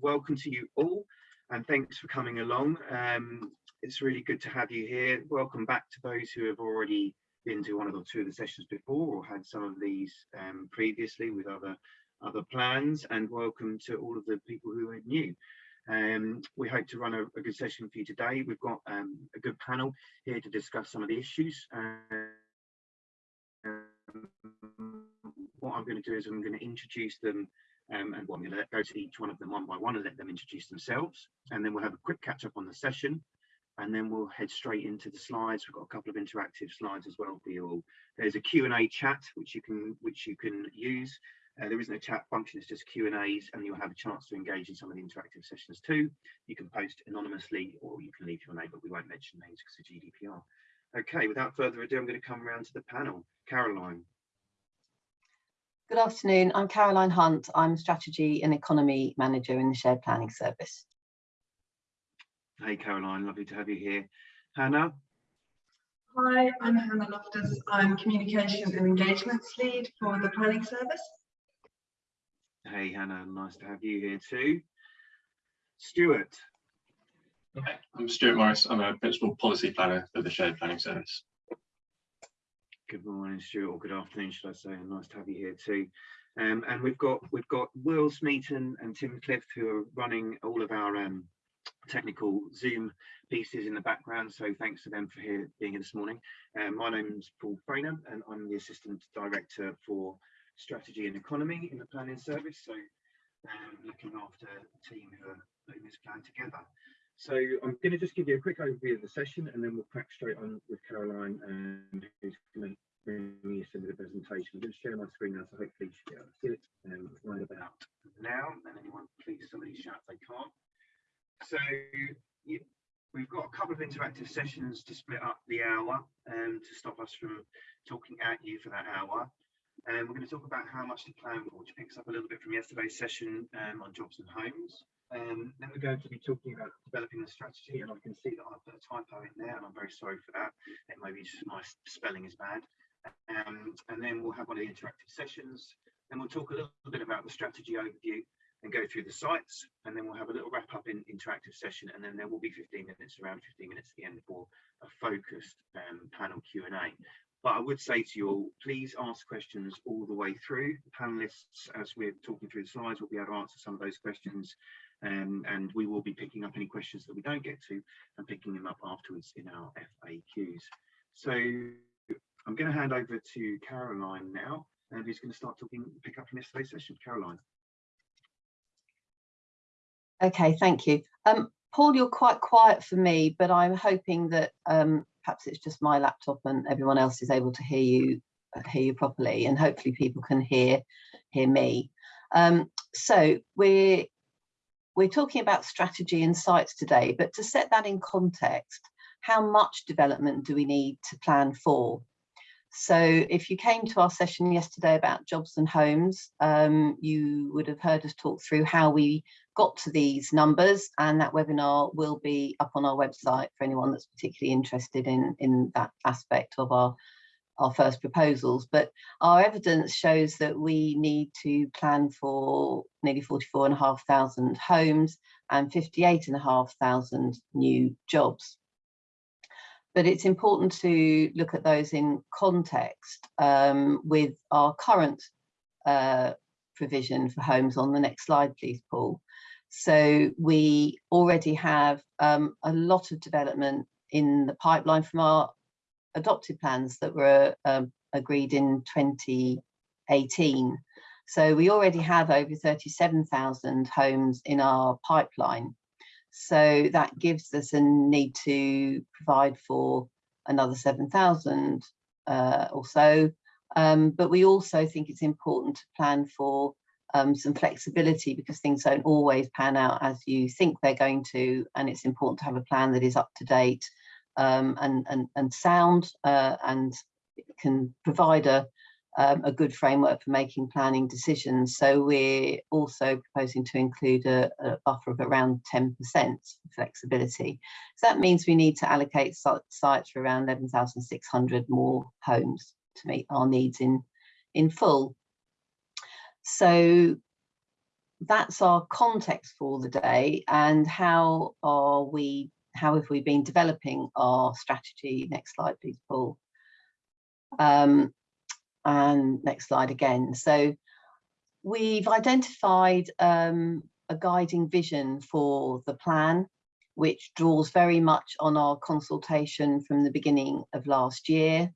welcome to you all and thanks for coming along. Um, it's really good to have you here. Welcome back to those who have already been to one or two of the sessions before or had some of these um, previously with other other plans and welcome to all of the people who are new. Um, we hope to run a, a, good session for you today. We've got um, a good panel here to discuss some of the issues. Uh, what I'm going to do is I'm going to introduce them um, and going to go to each one of them one by one and let them introduce themselves. And then we'll have a quick catch up on the session and then we'll head straight into the slides. We've got a couple of interactive slides as well for you all. There's a Q&A chat which you can which you can use. Uh, there isn't a chat function, it's just Q&As and you'll have a chance to engage in some of the interactive sessions too. You can post anonymously or you can leave your name, but we won't mention names because of GDPR. Okay, without further ado, I'm going to come around to the panel. Caroline. Good afternoon, I'm Caroline Hunt. I'm Strategy and Economy Manager in the Shared Planning Service. Hey Caroline, lovely to have you here. Hannah? Hi, I'm Hannah Loftus. I'm Communications and Engagements Lead for the Planning Service. Hey Hannah, nice to have you here too. Stuart? Okay, I'm Stuart Morris. I'm a Principal Policy Planner for the Shared Planning Service. Good morning, Stuart, or good afternoon, should I say? And nice to have you here too. Um, and we've got we've got Will Smeaton and Tim Cliff who are running all of our um, technical Zoom pieces in the background. So thanks to them for here, being here this morning. Um, my name's Paul Frainer and I'm the Assistant Director for Strategy and Economy in the Planning Service. So um, looking after the team who are putting this plan together. So I'm going to just give you a quick overview of the session and then we'll crack straight on with Caroline and who's going to bring me into the presentation. I'm going to share my screen now so hopefully you should be able to see it um, right about now. And anyone please somebody shout if they can't. So you, we've got a couple of interactive sessions to split up the hour um, to stop us from talking at you for that hour. And we're going to talk about how much to plan for, which picks up a little bit from yesterday's session um, on jobs and homes. Um, then we're going to be talking about developing a strategy, and I can see that I've put a typo in there, and I'm very sorry for that. It maybe just my spelling is bad. Um, and then we'll have one of the interactive sessions. Then we'll talk a little bit about the strategy overview and go through the sites, and then we'll have a little wrap up in interactive session, and then there will be 15 minutes, around 15 minutes at the end for a focused um, panel Q&A. But I would say to you all, please ask questions all the way through. The panelists, as we're talking through the slides, will be able to answer some of those questions um, and we will be picking up any questions that we don't get to and picking them up afterwards in our FAQs. So I'm going to hand over to Caroline now, and who's going to start talking, pick up from yesterday's session. Caroline. Okay, thank you. Um, Paul, you're quite quiet for me, but I'm hoping that um, perhaps it's just my laptop and everyone else is able to hear you hear you properly, and hopefully people can hear hear me. Um, so we're we're talking about strategy and sites today, but to set that in context, how much development do we need to plan for? So if you came to our session yesterday about jobs and homes, um, you would have heard us talk through how we got to these numbers and that webinar will be up on our website for anyone that's particularly interested in, in that aspect of our our first proposals, but our evidence shows that we need to plan for nearly 44,500 homes and 58,500 new jobs. But it's important to look at those in context um, with our current uh, provision for homes on the next slide, please, Paul. So we already have um, a lot of development in the pipeline from our adopted plans that were um, agreed in 2018. So we already have over 37,000 homes in our pipeline. So that gives us a need to provide for another 7,000 uh, or so. Um, but we also think it's important to plan for um, some flexibility because things don't always pan out as you think they're going to. And it's important to have a plan that is up to date um, and, and, and sound uh, and can provide a, um, a good framework for making planning decisions. So we're also proposing to include a, a buffer of around 10% flexibility. So that means we need to allocate sites for around 11,600 more homes to meet our needs in, in full. So that's our context for the day and how are we, how have we been developing our strategy? Next slide, please, Paul. Um, and next slide again. So we've identified um, a guiding vision for the plan, which draws very much on our consultation from the beginning of last year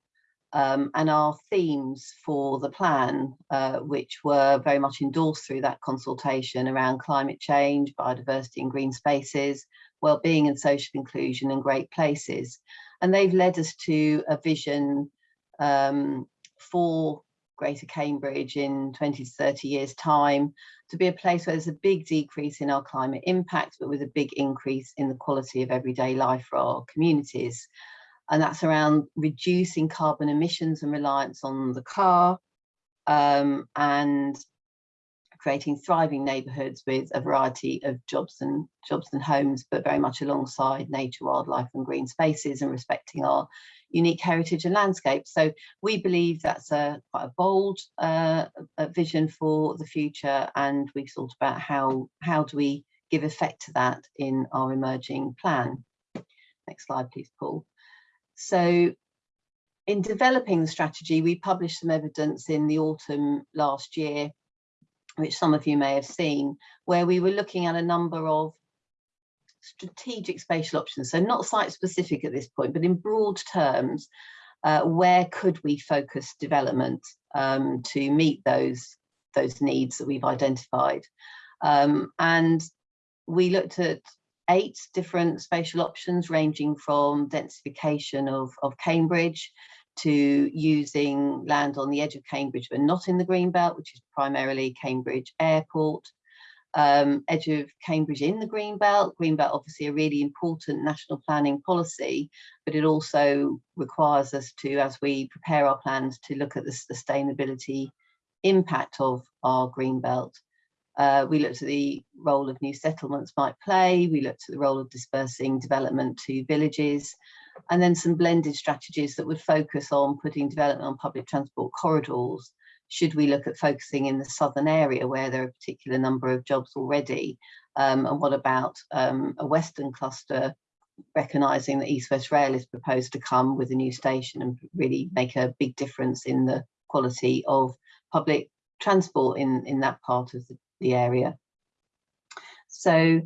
um, and our themes for the plan, uh, which were very much endorsed through that consultation around climate change, biodiversity and green spaces, well-being and social inclusion and great places. And they've led us to a vision um, for Greater Cambridge in 20 to 30 years time to be a place where there's a big decrease in our climate impact, but with a big increase in the quality of everyday life for our communities and that's around reducing carbon emissions and reliance on the car um, and creating thriving neighbourhoods with a variety of jobs and jobs and homes, but very much alongside nature, wildlife and green spaces and respecting our unique heritage and landscape. So we believe that's a quite a bold uh, a vision for the future and we've thought about how, how do we give effect to that in our emerging plan. Next slide, please, Paul. So in developing the strategy, we published some evidence in the autumn last year, which some of you may have seen, where we were looking at a number of strategic spatial options. So not site specific at this point, but in broad terms, uh, where could we focus development um, to meet those, those needs that we've identified? Um, and we looked at eight different spatial options ranging from densification of, of Cambridge to using land on the edge of Cambridge but not in the Greenbelt, which is primarily Cambridge Airport, um, edge of Cambridge in the Greenbelt. Greenbelt obviously a really important national planning policy, but it also requires us to, as we prepare our plans, to look at the sustainability impact of our Greenbelt. Uh, we looked at the role of new settlements might play. We looked at the role of dispersing development to villages and then some blended strategies that would focus on putting development on public transport corridors. Should we look at focusing in the southern area where there are a particular number of jobs already? Um, and what about um, a western cluster recognising that East West Rail is proposed to come with a new station and really make a big difference in the quality of public transport in, in that part of the, the area. So,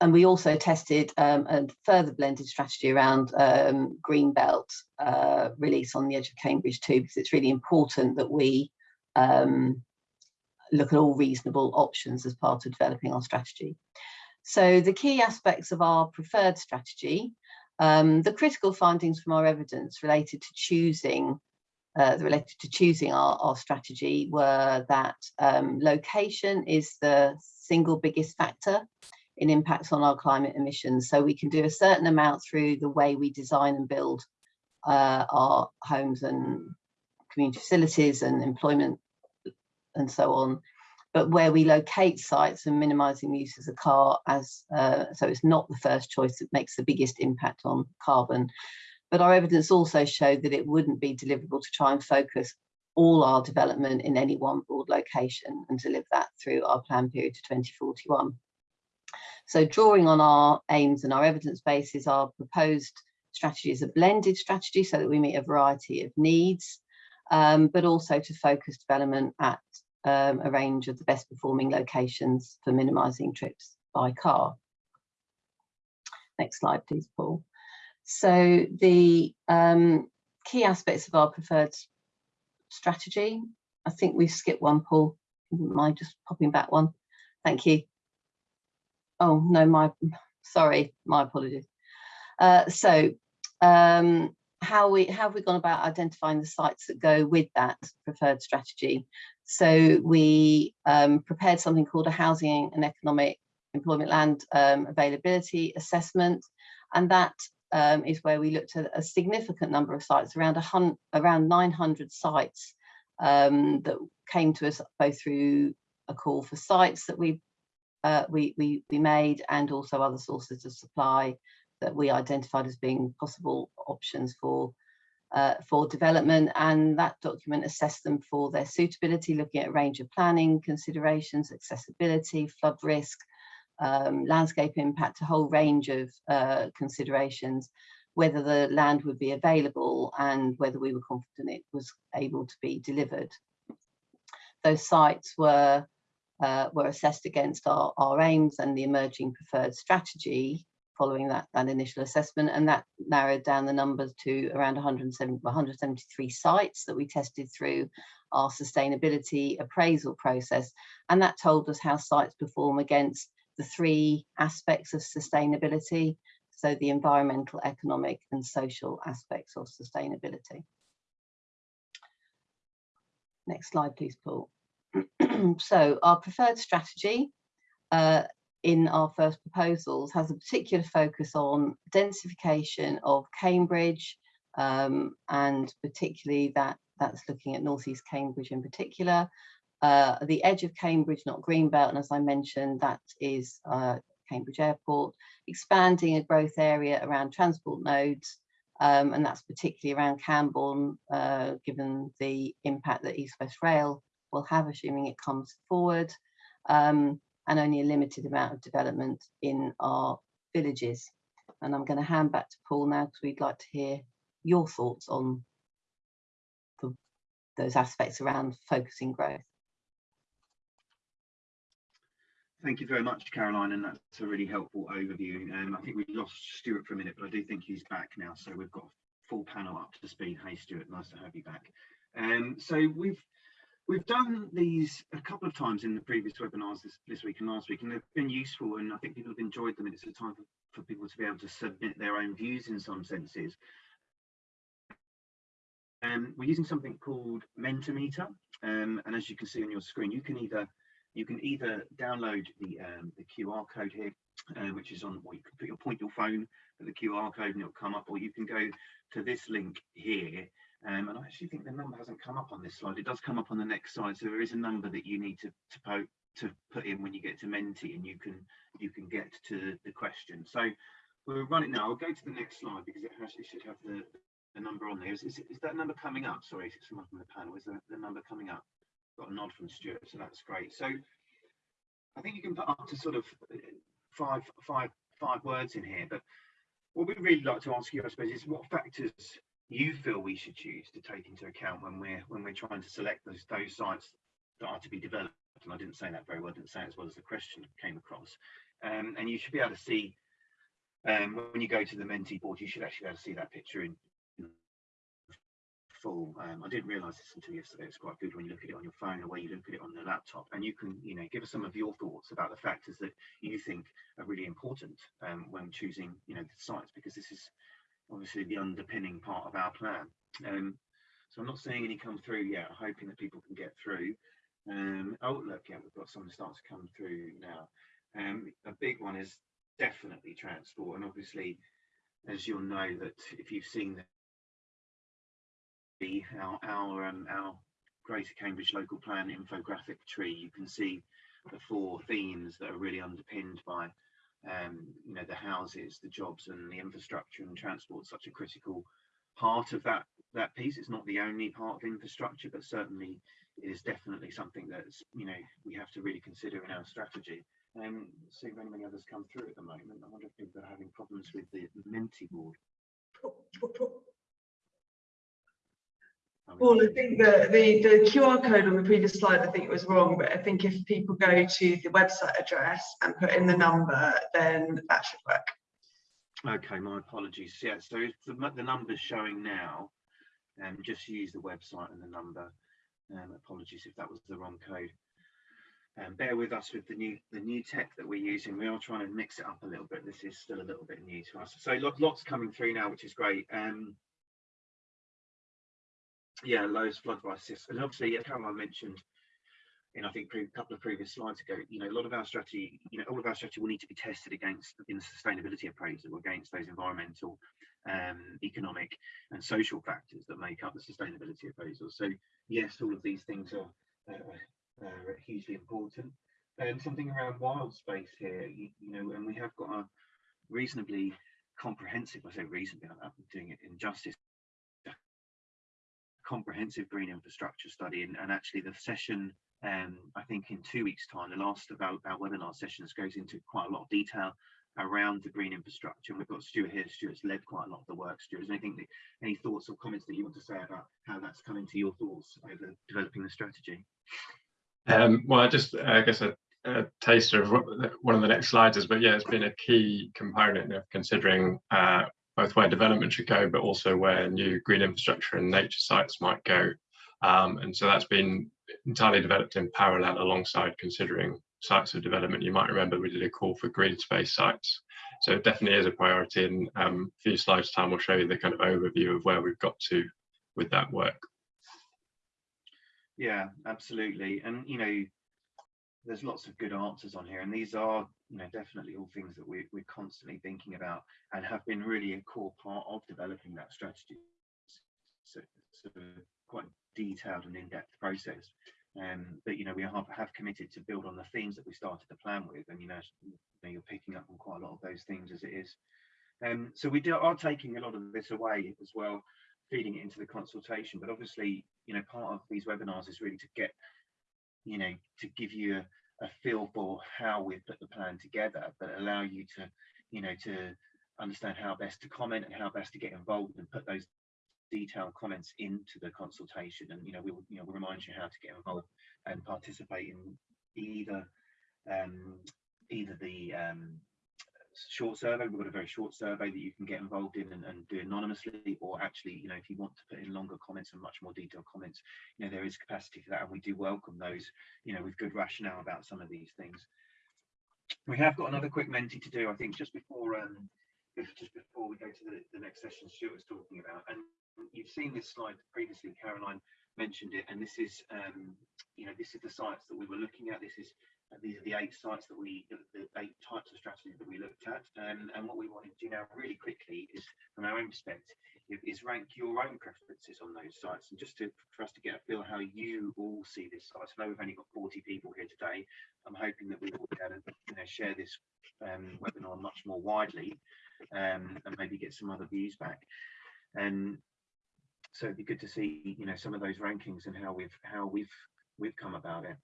and we also tested um, a further blended strategy around um, green belt uh, release on the edge of Cambridge too, because it's really important that we um, look at all reasonable options as part of developing our strategy. So the key aspects of our preferred strategy, um, the critical findings from our evidence related to choosing uh, related to choosing our, our strategy were that um, location is the single biggest factor in impacts on our climate emissions. So we can do a certain amount through the way we design and build uh, our homes and community facilities and employment and so on. But where we locate sites and minimizing the use of the car as, uh, so it's not the first choice that makes the biggest impact on carbon. But our evidence also showed that it wouldn't be deliverable to try and focus all our development in any one broad location and deliver that through our plan period to 2041. So drawing on our aims and our evidence bases, our proposed strategy is a blended strategy so that we meet a variety of needs, um, but also to focus development at um, a range of the best performing locations for minimising trips by car. Next slide, please, Paul. So the um, key aspects of our preferred strategy, I think we've skipped one, Paul. Mind just popping back one? Thank you. Oh, no, my, sorry, my apologies. Uh, so um, how we how have we gone about identifying the sites that go with that preferred strategy? So we um, prepared something called a housing and economic employment land um, availability assessment, and that um, is where we looked at a significant number of sites, around a hundred, around 900 sites um, that came to us both through a call for sites that we, uh, we, we, we made and also other sources of supply that we identified as being possible options for uh, for development and that document assessed them for their suitability, looking at a range of planning considerations, accessibility, flood risk, um, landscape impact, a whole range of uh, considerations, whether the land would be available and whether we were confident it was able to be delivered. Those sites were uh, were assessed against our, our aims and the emerging preferred strategy following that, that initial assessment and that narrowed down the numbers to around 170, 173 sites that we tested through our sustainability appraisal process. And that told us how sites perform against the three aspects of sustainability so the environmental economic and social aspects of sustainability. Next slide please paul so our preferred strategy uh, in our first proposals has a particular focus on densification of Cambridge um, and particularly that that's looking at northeast Cambridge in particular. Uh, the edge of Cambridge, not Greenbelt, and as I mentioned, that is uh, Cambridge Airport, expanding a growth area around transport nodes, um, and that's particularly around Cambourne, uh, given the impact that East West Rail will have, assuming it comes forward, um, and only a limited amount of development in our villages. And I'm going to hand back to Paul now because we'd like to hear your thoughts on the, those aspects around focusing growth. Thank you very much, Caroline, and that's a really helpful overview. Um, I think we lost Stuart for a minute, but I do think he's back now, so we've got full panel up to speed. Hey, Stuart, nice to have you back. Um, so we've We've done these a couple of times in the previous webinars this, this week and last week, and they've been useful, and I think people have enjoyed them. And it's a time for, for people to be able to submit their own views in some senses. And we're using something called Mentimeter, um, and as you can see on your screen, you can either you can either download the um, the QR code here, uh, which is on, you can put your point your phone at the QR code and it'll come up, or you can go to this link here um, and I actually think the number hasn't come up on this slide. It does come up on the next slide. So there is a number that you need to to, po to put in when you get to Menti and you can you can get to the question. So we'll run it now. I'll go to the next slide because it, it should have the, the number on there. Is, is, is, that number coming up? Sorry, someone from the panel. Is that the number coming up? Got a nod from Stuart, so that's great. So I think you can put up to sort of five, five, five words in here. But what we'd really like to ask you, I suppose, is what factors you feel we should choose to take into account when we're when we're trying to select those those sites that are to be developed? And i didn't say that very well I didn't say it as well as the question came across. Um, and you should be able to see um, when you go to the Menti board you should actually be able to see that picture in, full. Um, i didn't realize this until yesterday. It's quite good when you look at it on your phone or when you look at it on the laptop. And you can you know give us some of your thoughts about the factors that you think are really important um, when choosing you know the sites because this is obviously the underpinning part of our plan. Um, so I'm not seeing any come through yet, hoping that people can get through. Um, oh, look, yeah, we've got some start to come through now. Um, a big one is definitely transport. And obviously, as you'll know that if you've seen the our our, um, our Greater Cambridge local plan infographic tree, you can see the four themes that are really underpinned by um, you know, the houses, the jobs and the infrastructure and transport such a critical part of that that piece. It's not the only part of infrastructure, but certainly it is definitely something that's, you know, we have to really consider in our strategy. Um, see if any others come through at the moment. I wonder if people are having problems with the Menti board. Well, I think the, the, the QR code on the previous slide, I think it was wrong, but I think if people go to the website address and put in the number, then that should work. Okay, my apologies. Yeah, so if the, the number's showing now, um, just use the website and the number. Um, apologies if that was the wrong code. Um, bear with us with the new the new tech that we're using. We are trying to mix it up a little bit. This is still a little bit new to us. So lots coming through now, which is great. Um, yeah, Lowe's flood crisis. And obviously, yeah, Caroline mentioned in I think a couple of previous slides ago, you know, a lot of our strategy, you know, all of our strategy will need to be tested against in the sustainability appraisal against those environmental, um, economic and social factors that make up the sustainability appraisal. So yes, all of these things are, uh, hugely important. And something around wild space here, you, you, know, and we have got a reasonably comprehensive, I say reasonably, I'm doing it in justice comprehensive green infrastructure study and, and actually the session um, I think in two weeks time the last of our, our webinar sessions goes into quite a lot of detail around the green infrastructure. And we've got Stuart here. Stuart's led quite a lot of the work. Stuart anything any thoughts or comments that you want to say about how that's come into your thoughts over developing the strategy? Um, well, I just, I guess a, a taster of what one of the next slides is, but yeah, it's been a key component of considering uh, both where development should go, but also where new green infrastructure and nature sites might go. Um, and so that's been entirely developed in parallel alongside considering sites of development. You might remember we did a call for green space sites. So it definitely is a priority and um, a few slides time will show you the kind of overview of where we've got to with that work. Yeah, absolutely. And you know, there's lots of good answers on here, and these are, you know, definitely all things that we, we're constantly thinking about and have been really a core part of developing that strategy. So, so quite detailed and in-depth process. Um, but you know, we have, have committed to build on the themes that we started the plan with, and you know, you you're picking up on quite a lot of those themes as it is. Um, so we do, are taking a lot of this away as well, feeding it into the consultation. But obviously, you know, part of these webinars is really to get, you know, to give you a, a feel for how we've put the plan together, but allow you to, you know, to understand how best to comment and how best to get involved and put those detailed comments into the consultation. And, you know, we will, you know, we'll remind you how to get involved and participate in either, um, either the um, short survey, we've got a very short survey that you can get involved in and, and do anonymously, or actually, you know, if you want to put in longer comments and much more detailed comments, you know, there is capacity for that, and we do welcome those, you know, with good rationale about some of these things. We have got another quick Menti to do, I think, just before um, just before we go to the, the next session Stuart was talking about, and you've seen this slide previously, Caroline mentioned it, and this is, um, you know, this is the sites that we were looking at. This is these are the eight sites that we, the, eight types of strategies that we looked at. Um, and what we wanted to do now really quickly is, from our own perspective, is rank your own preferences on those sites. And just to, for us to get a feel how you all see this site. I know we've only got 40 people here today. I'm hoping that we will be able to you know, share this um, webinar much more widely um, and maybe get some other views back. And so it'd be good to see, you know, some of those rankings and how we've how we've we've come about it.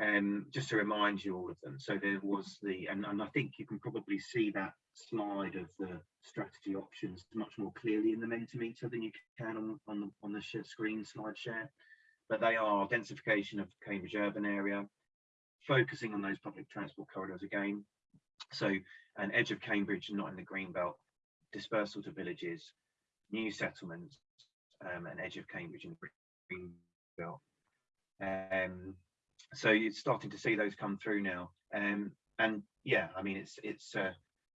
Um, just to remind you all of them. So there was the, and, and I think you can probably see that slide of the strategy options much more clearly in the Mentimeter than you can on, on the on the screen slide share. But they are densification of Cambridge urban area, focusing on those public transport corridors again. So an edge of Cambridge, not in the green belt, dispersal to villages, new settlements, um, an edge of Cambridge in the green belt. Um, so you're starting to see those come through now. Um and yeah i mean it's it's uh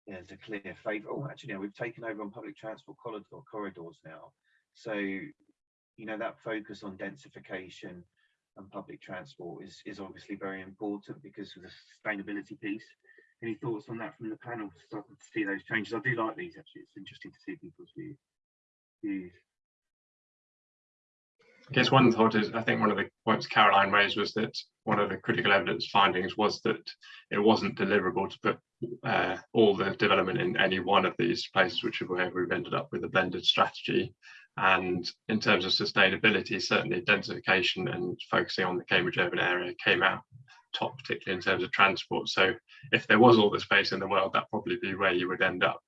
there's a clear favor oh actually no, we've taken over on public transport corridor corridors now. So you know that focus on densification and public transport is is obviously very important because of the sustainability piece. Any thoughts on that from the panel? Starting to see those changes. I do like these actually. It's interesting to see people's views views I guess one thought is, I think one of the points Caroline raised was that one of the critical evidence findings was that it wasn't deliverable to put uh, all the development in any one of these places, which is where we've ended up with a blended strategy. And in terms of sustainability, certainly densification and focusing on the Cambridge urban area came out top, particularly in terms of transport. So if there was all the space in the world, that'd probably be where you would end up.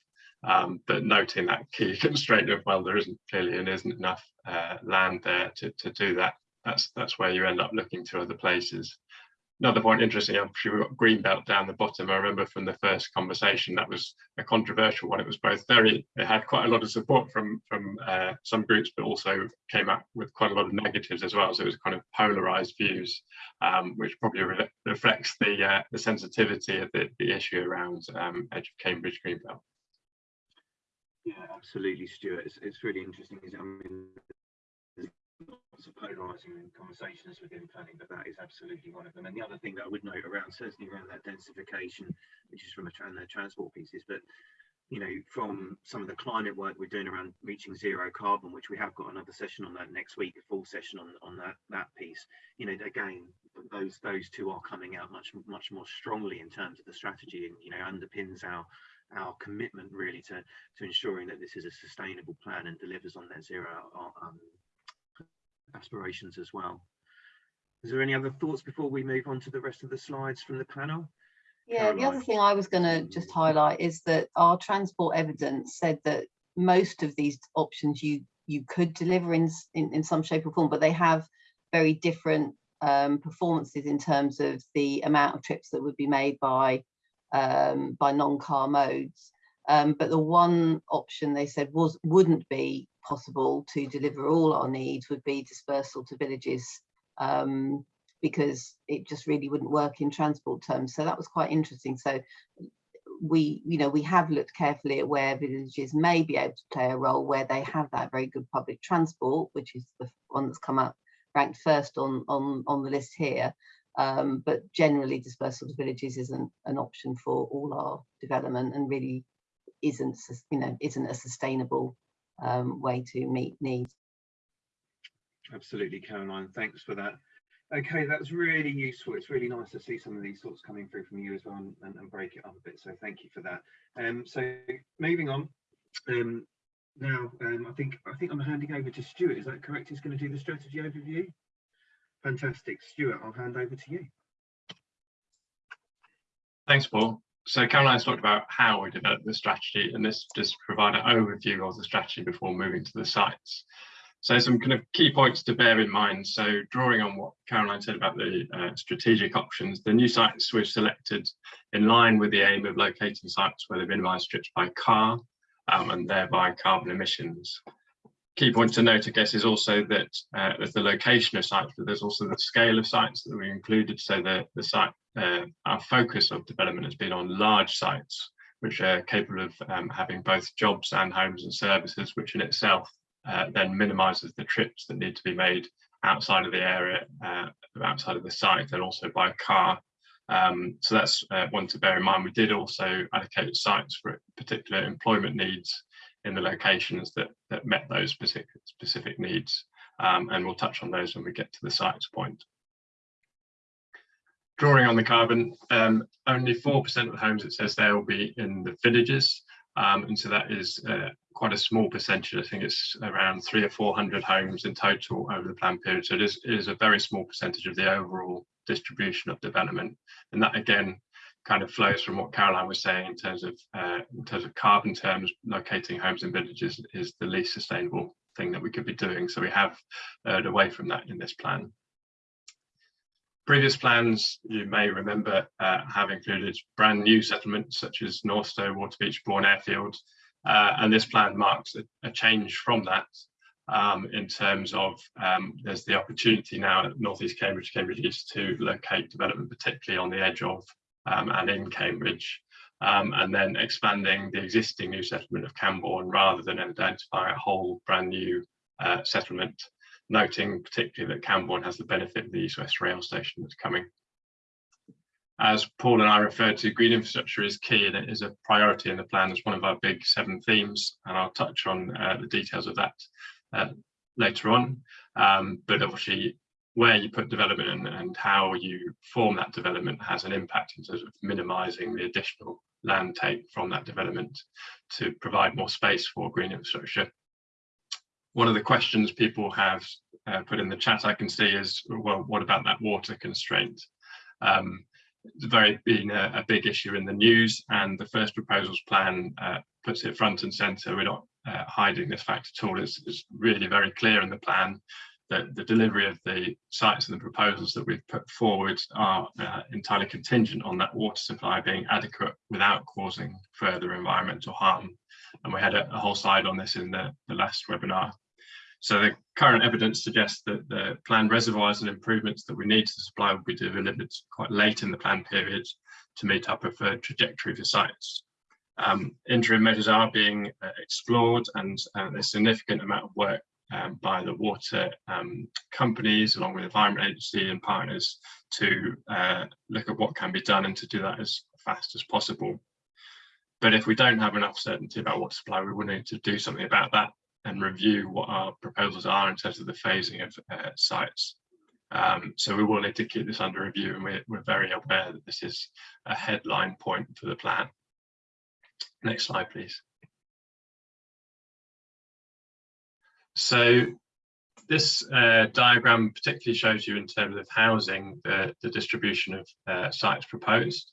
Um, but noting that key constraint of well, there isn't clearly and isn't enough uh, land there to, to do that. That's that's where you end up looking to other places. Another point interesting, I'm sure we've got Greenbelt down the bottom. I remember from the first conversation that was a controversial one. It was both very, it had quite a lot of support from from uh, some groups, but also came up with quite a lot of negatives as well. So it was kind of polarized views, um, which probably re reflects the uh, the sensitivity of the, the issue around um, Edge of Cambridge Greenbelt. Yeah, absolutely, Stuart. It's, it's really interesting. I mean, there's lots of polarising conversations within planning, but that is absolutely one of them. And the other thing that I would note around, certainly around that densification, which is from a tra transport pieces, but you know, from some of the climate work we're doing around reaching zero carbon, which we have got another session on that next week, a full session on on that that piece. You know, again, those those two are coming out much much more strongly in terms of the strategy, and you know, underpins our our commitment really to to ensuring that this is a sustainable plan and delivers on net zero um, aspirations as well. Is there any other thoughts before we move on to the rest of the slides from the panel? Yeah, the other thing I was going to just highlight is that our transport evidence said that most of these options you you could deliver in in, in some shape or form, but they have very different um, performances in terms of the amount of trips that would be made by um, by non-car modes. Um, but the one option they said was wouldn't be possible to deliver all our needs would be dispersal to villages um, because it just really wouldn't work in transport terms. So that was quite interesting. So we, you know, we have looked carefully at where villages may be able to play a role where they have that very good public transport, which is the one that's come up ranked first on on on the list here. Um, but generally, dispersal to villages isn't an option for all our development and really isn't, you know, isn't a sustainable um, way to meet needs. Absolutely, Caroline. Thanks for that. Okay, that's really useful. It's really nice to see some of these thoughts coming through from you as well and, and, break it up a bit. So thank you for that. Um, so moving on. Um, now, um, I think I think I'm handing over to Stuart. Is that correct? He's going to do the strategy overview. Fantastic, Stuart. I'll hand over to you. Thanks, Paul. So Caroline's talked about how we developed the strategy, and this just provide an overview of the strategy before moving to the sites. So some kind of key points to bear in mind. So drawing on what Caroline said about the uh, strategic options, the new sites we've selected in line with the aim of locating sites where they minimise trips by car um, and thereby carbon emissions. Key point to note, I guess, is also that uh, there's the location of sites, but there's also the scale of sites that we included. So the, the site, uh, our focus of development has been on large sites, which are capable of um, having both jobs and homes and services, which in itself uh, then minimises the trips that need to be made outside of the area, uh, outside of the site, and also by car. Um, so that's uh, one to bear in mind. We did also allocate sites for particular employment needs in the locations that, that met those specific, specific needs. Um, and we'll touch on those when we get to the sites point. Drawing on the carbon, um, only 4% of the homes it says there will be in the villages. Um, and so that is uh, quite a small percentage. I think it's around three or 400 homes in total over the plan period. So it is, it is a very small percentage of the overall distribution of development. And that again, kind of flows from what Caroline was saying in terms of uh, in terms of carbon terms, locating homes in villages is the least sustainable thing that we could be doing. So we have uh, away from that in this plan. Previous plans, you may remember, uh, have included brand new settlements such as Northstowe, Waterbeach, Bourne Airfield, uh, and this plan marks a, a change from that um, in terms of um, there's the opportunity now at North East Cambridge, Cambridge East to locate development, particularly on the edge of um, and in Cambridge, um, and then expanding the existing new settlement of Cambourne rather than identify a whole brand new uh, settlement, noting particularly that Cambourne has the benefit of the East West Rail Station that's coming. As Paul and I referred to, green infrastructure is key and it is a priority in the plan as one of our big seven themes, and I'll touch on uh, the details of that uh, later on. Um, but obviously, where you put development and, and how you form that development has an impact in terms of minimising the additional land take from that development to provide more space for green infrastructure. One of the questions people have uh, put in the chat I can see is, well, what about that water constraint? Um, it's very been a, a, big issue in the news and the first proposals plan uh, puts it front and centre. We're not uh, hiding this fact at all. It's, it's really very clear in the plan that the delivery of the sites and the proposals that we've put forward are uh, entirely contingent on that water supply being adequate without causing further environmental harm. And we had a, a whole slide on this in the, the last webinar. So the current evidence suggests that the planned reservoirs and improvements that we need to supply will be delivered quite late in the plan period to meet our preferred trajectory for sites. Um, interim measures are being uh, explored and uh, there's significant amount of work um, by the water um, companies along with Environment Agency and partners to uh, look at what can be done and to do that as fast as possible. But if we don't have enough certainty about water supply, we will need to do something about that and review what our proposals are in terms of the phasing of uh, sites. Um, so we will need to keep this under review and we're, we're very aware that this is a headline point for the plan. Next slide, please. So this uh, diagram particularly shows you in terms of housing the, the distribution of uh, sites proposed.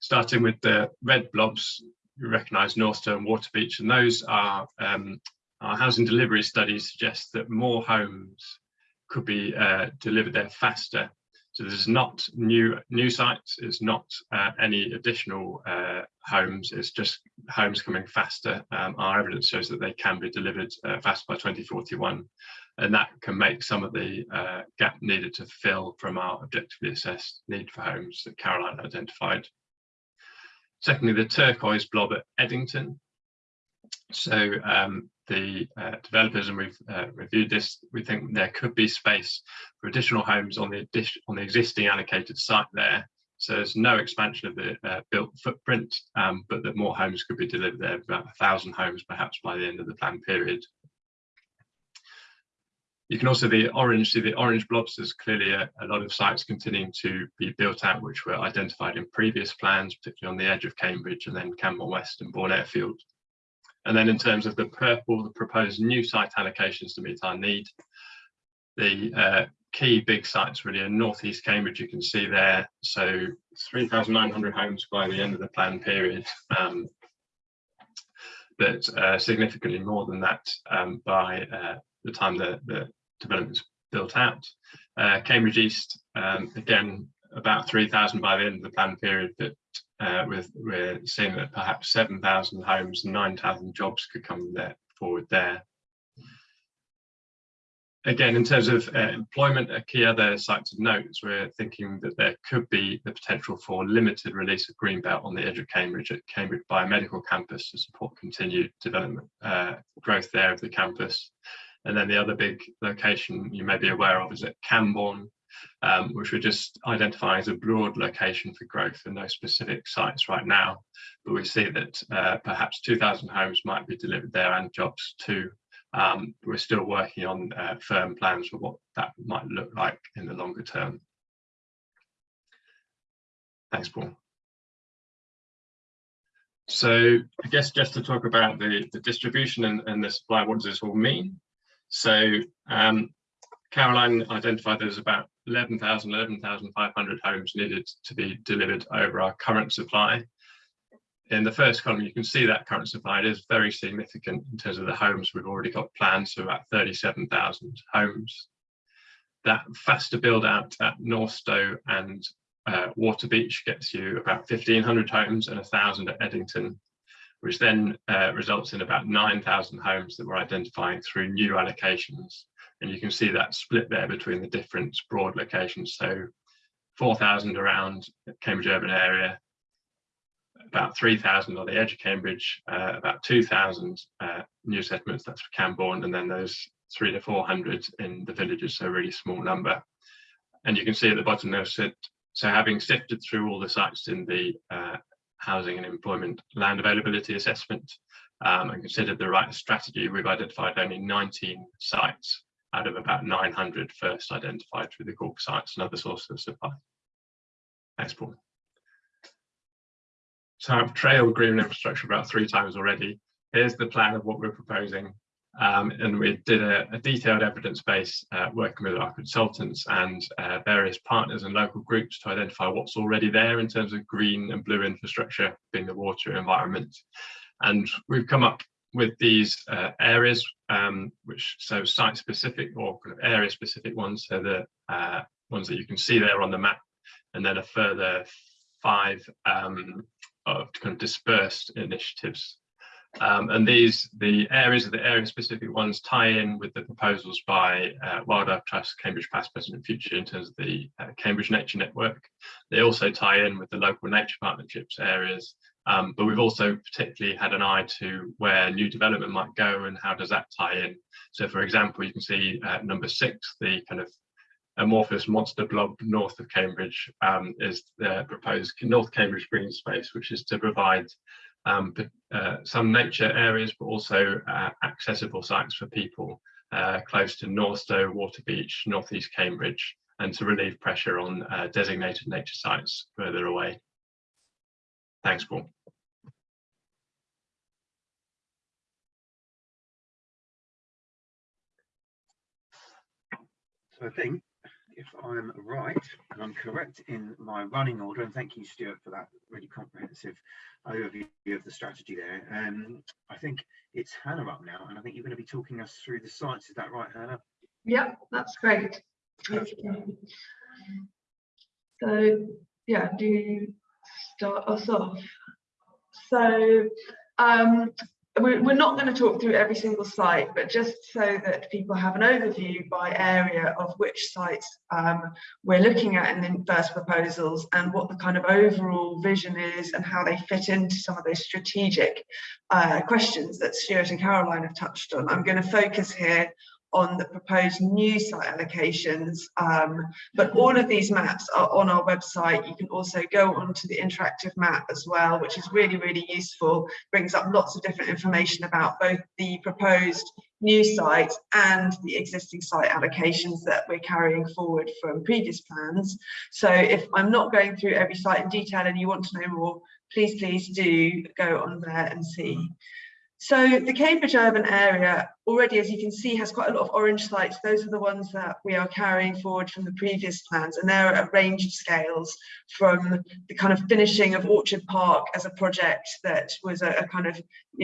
Starting with the red blobs, you recognise Northstowe and Waterbeach, and those are um, our housing delivery studies suggest that more homes could be uh, delivered there faster. So this is not new new sites, it's not uh, any additional uh, homes, it's just homes coming faster. Um, our evidence shows that they can be delivered uh, fast by 2041 and that can make some of the uh, gap needed to fill from our objectively assessed need for homes that Caroline identified. Secondly, the turquoise blob at Eddington. So um, the uh, developers, and we've uh, reviewed this, we think there could be space for additional homes on the on the existing allocated site there. So there's no expansion of the uh, built footprint, um, but that more homes could be delivered there, about a thousand homes perhaps by the end of the plan period. You can also the orange, see the orange blobs, there's clearly a, a, lot of sites continuing to be built out, which were identified in previous plans, particularly on the edge of Cambridge and then Cambourne West and Bourne Airfield. And then in terms of the purple, the proposed new site allocations to meet our need, the uh, key big sites really are northeast Cambridge, you can see there. So 3,900 homes by the end of the plan period, um, but uh, significantly more than that um, by uh, the time the, the development's built out. Uh, Cambridge East, um, again, about 3,000 by the end of the plan period, but uh, with, we're seeing that perhaps 7,000 homes, and 9,000 jobs could come there forward there. Again, in terms of uh, employment, a key other site to note is we're thinking that there could be the potential for limited release of greenbelt on the edge of Cambridge at Cambridge Biomedical Campus to support continued development uh, growth there of the campus. And then the other big location you may be aware of is at Cambourne, um, which we're just identifying as a broad location for growth and no specific sites right now. But we see that uh, perhaps 2,000 homes might be delivered there and jobs too. Um, we're still working on uh, firm plans for what that might look like in the longer term. Thanks, Paul. So I guess just to talk about the, the distribution and, and the supply, what does this all mean? So um, Caroline identified there's about 11,000, 11,500 homes needed to be delivered over our current supply. In the first column, you can see that current supply is very significant in terms of the homes we've already got planned, so about 37,000 homes. That faster build out at North Northstowe and uh, Waterbeach gets you about 1,500 homes and 1,000 at Eddington, which then uh, results in about 9,000 homes that we're identifying through new allocations. And you can see that split there between the different broad locations. So 4,000 around Cambridge urban area, about 3,000 on the edge of Cambridge, uh, about 2,000 uh, new settlements, that's for Cambourne, and then those three to 400 in the villages, so a really small number. And you can see at the bottom there, so, so having sifted through all the sites in the uh, housing and employment land availability assessment um, and considered the right strategy, we've identified only 19 sites out of about 900 first identified through the GORC sites and other sources of supply. Paul. So I've trailed green infrastructure about three times already. Here's the plan of what we're proposing. Um, and we did a, a detailed evidence base uh, working with our consultants and uh, various partners and local groups to identify what's already there in terms of green and blue infrastructure, being the water environment. And we've come up with these uh, areas, um, which so site specific or kind of area specific ones, so the uh, ones that you can see there on the map, and then a further five um, of kind of dispersed initiatives. Um, and these, the areas of the area specific ones tie in with the proposals by uh, Wildlife Trust, Cambridge Past, Present and Future in terms of the uh, Cambridge Nature Network. They also tie in with the local nature partnerships areas um, but we've also particularly had an eye to where new development might go and how does that tie in. So for example, you can see uh, number six, the kind of amorphous monster blob north of Cambridge um, is the proposed North Cambridge Green Space, which is to provide um, uh, some nature areas, but also uh, accessible sites for people uh, close to Northstowe, Waterbeach, Northeast Cambridge, and to relieve pressure on uh, designated nature sites further away. Thanks, Paul. So I think if I'm right and I'm correct in my running order, and thank you, Stuart, for that really comprehensive overview of the strategy there. Um, I think it's Hannah up now, and I think you're going to be talking us through the sites. Is that right, Hannah? Yep, that's great. So, yeah, do you start us off? So, um, we're, we're not going to talk through every single site, but just so that people have an overview by area of which sites um, we're looking at in the first proposals and what the kind of overall vision is and how they fit into some of those strategic uh, questions that Stuart and Caroline have touched on. I'm going to focus here on the proposed new site allocations. Um, but all of these maps are on our website. You can also go onto the interactive map as well, which is really, really useful. Brings up lots of different information about both the proposed new sites and the existing site allocations that we're carrying forward from previous plans. So if I'm not going through every site in detail and you want to know more, please, please do go on there and see. So the Cambridge urban area already, as you can see, has quite a lot of orange sites. Those are the ones that we are carrying forward from the previous plans, and they're a range of scales from the kind of finishing of Orchard Park as a project that was a, a kind of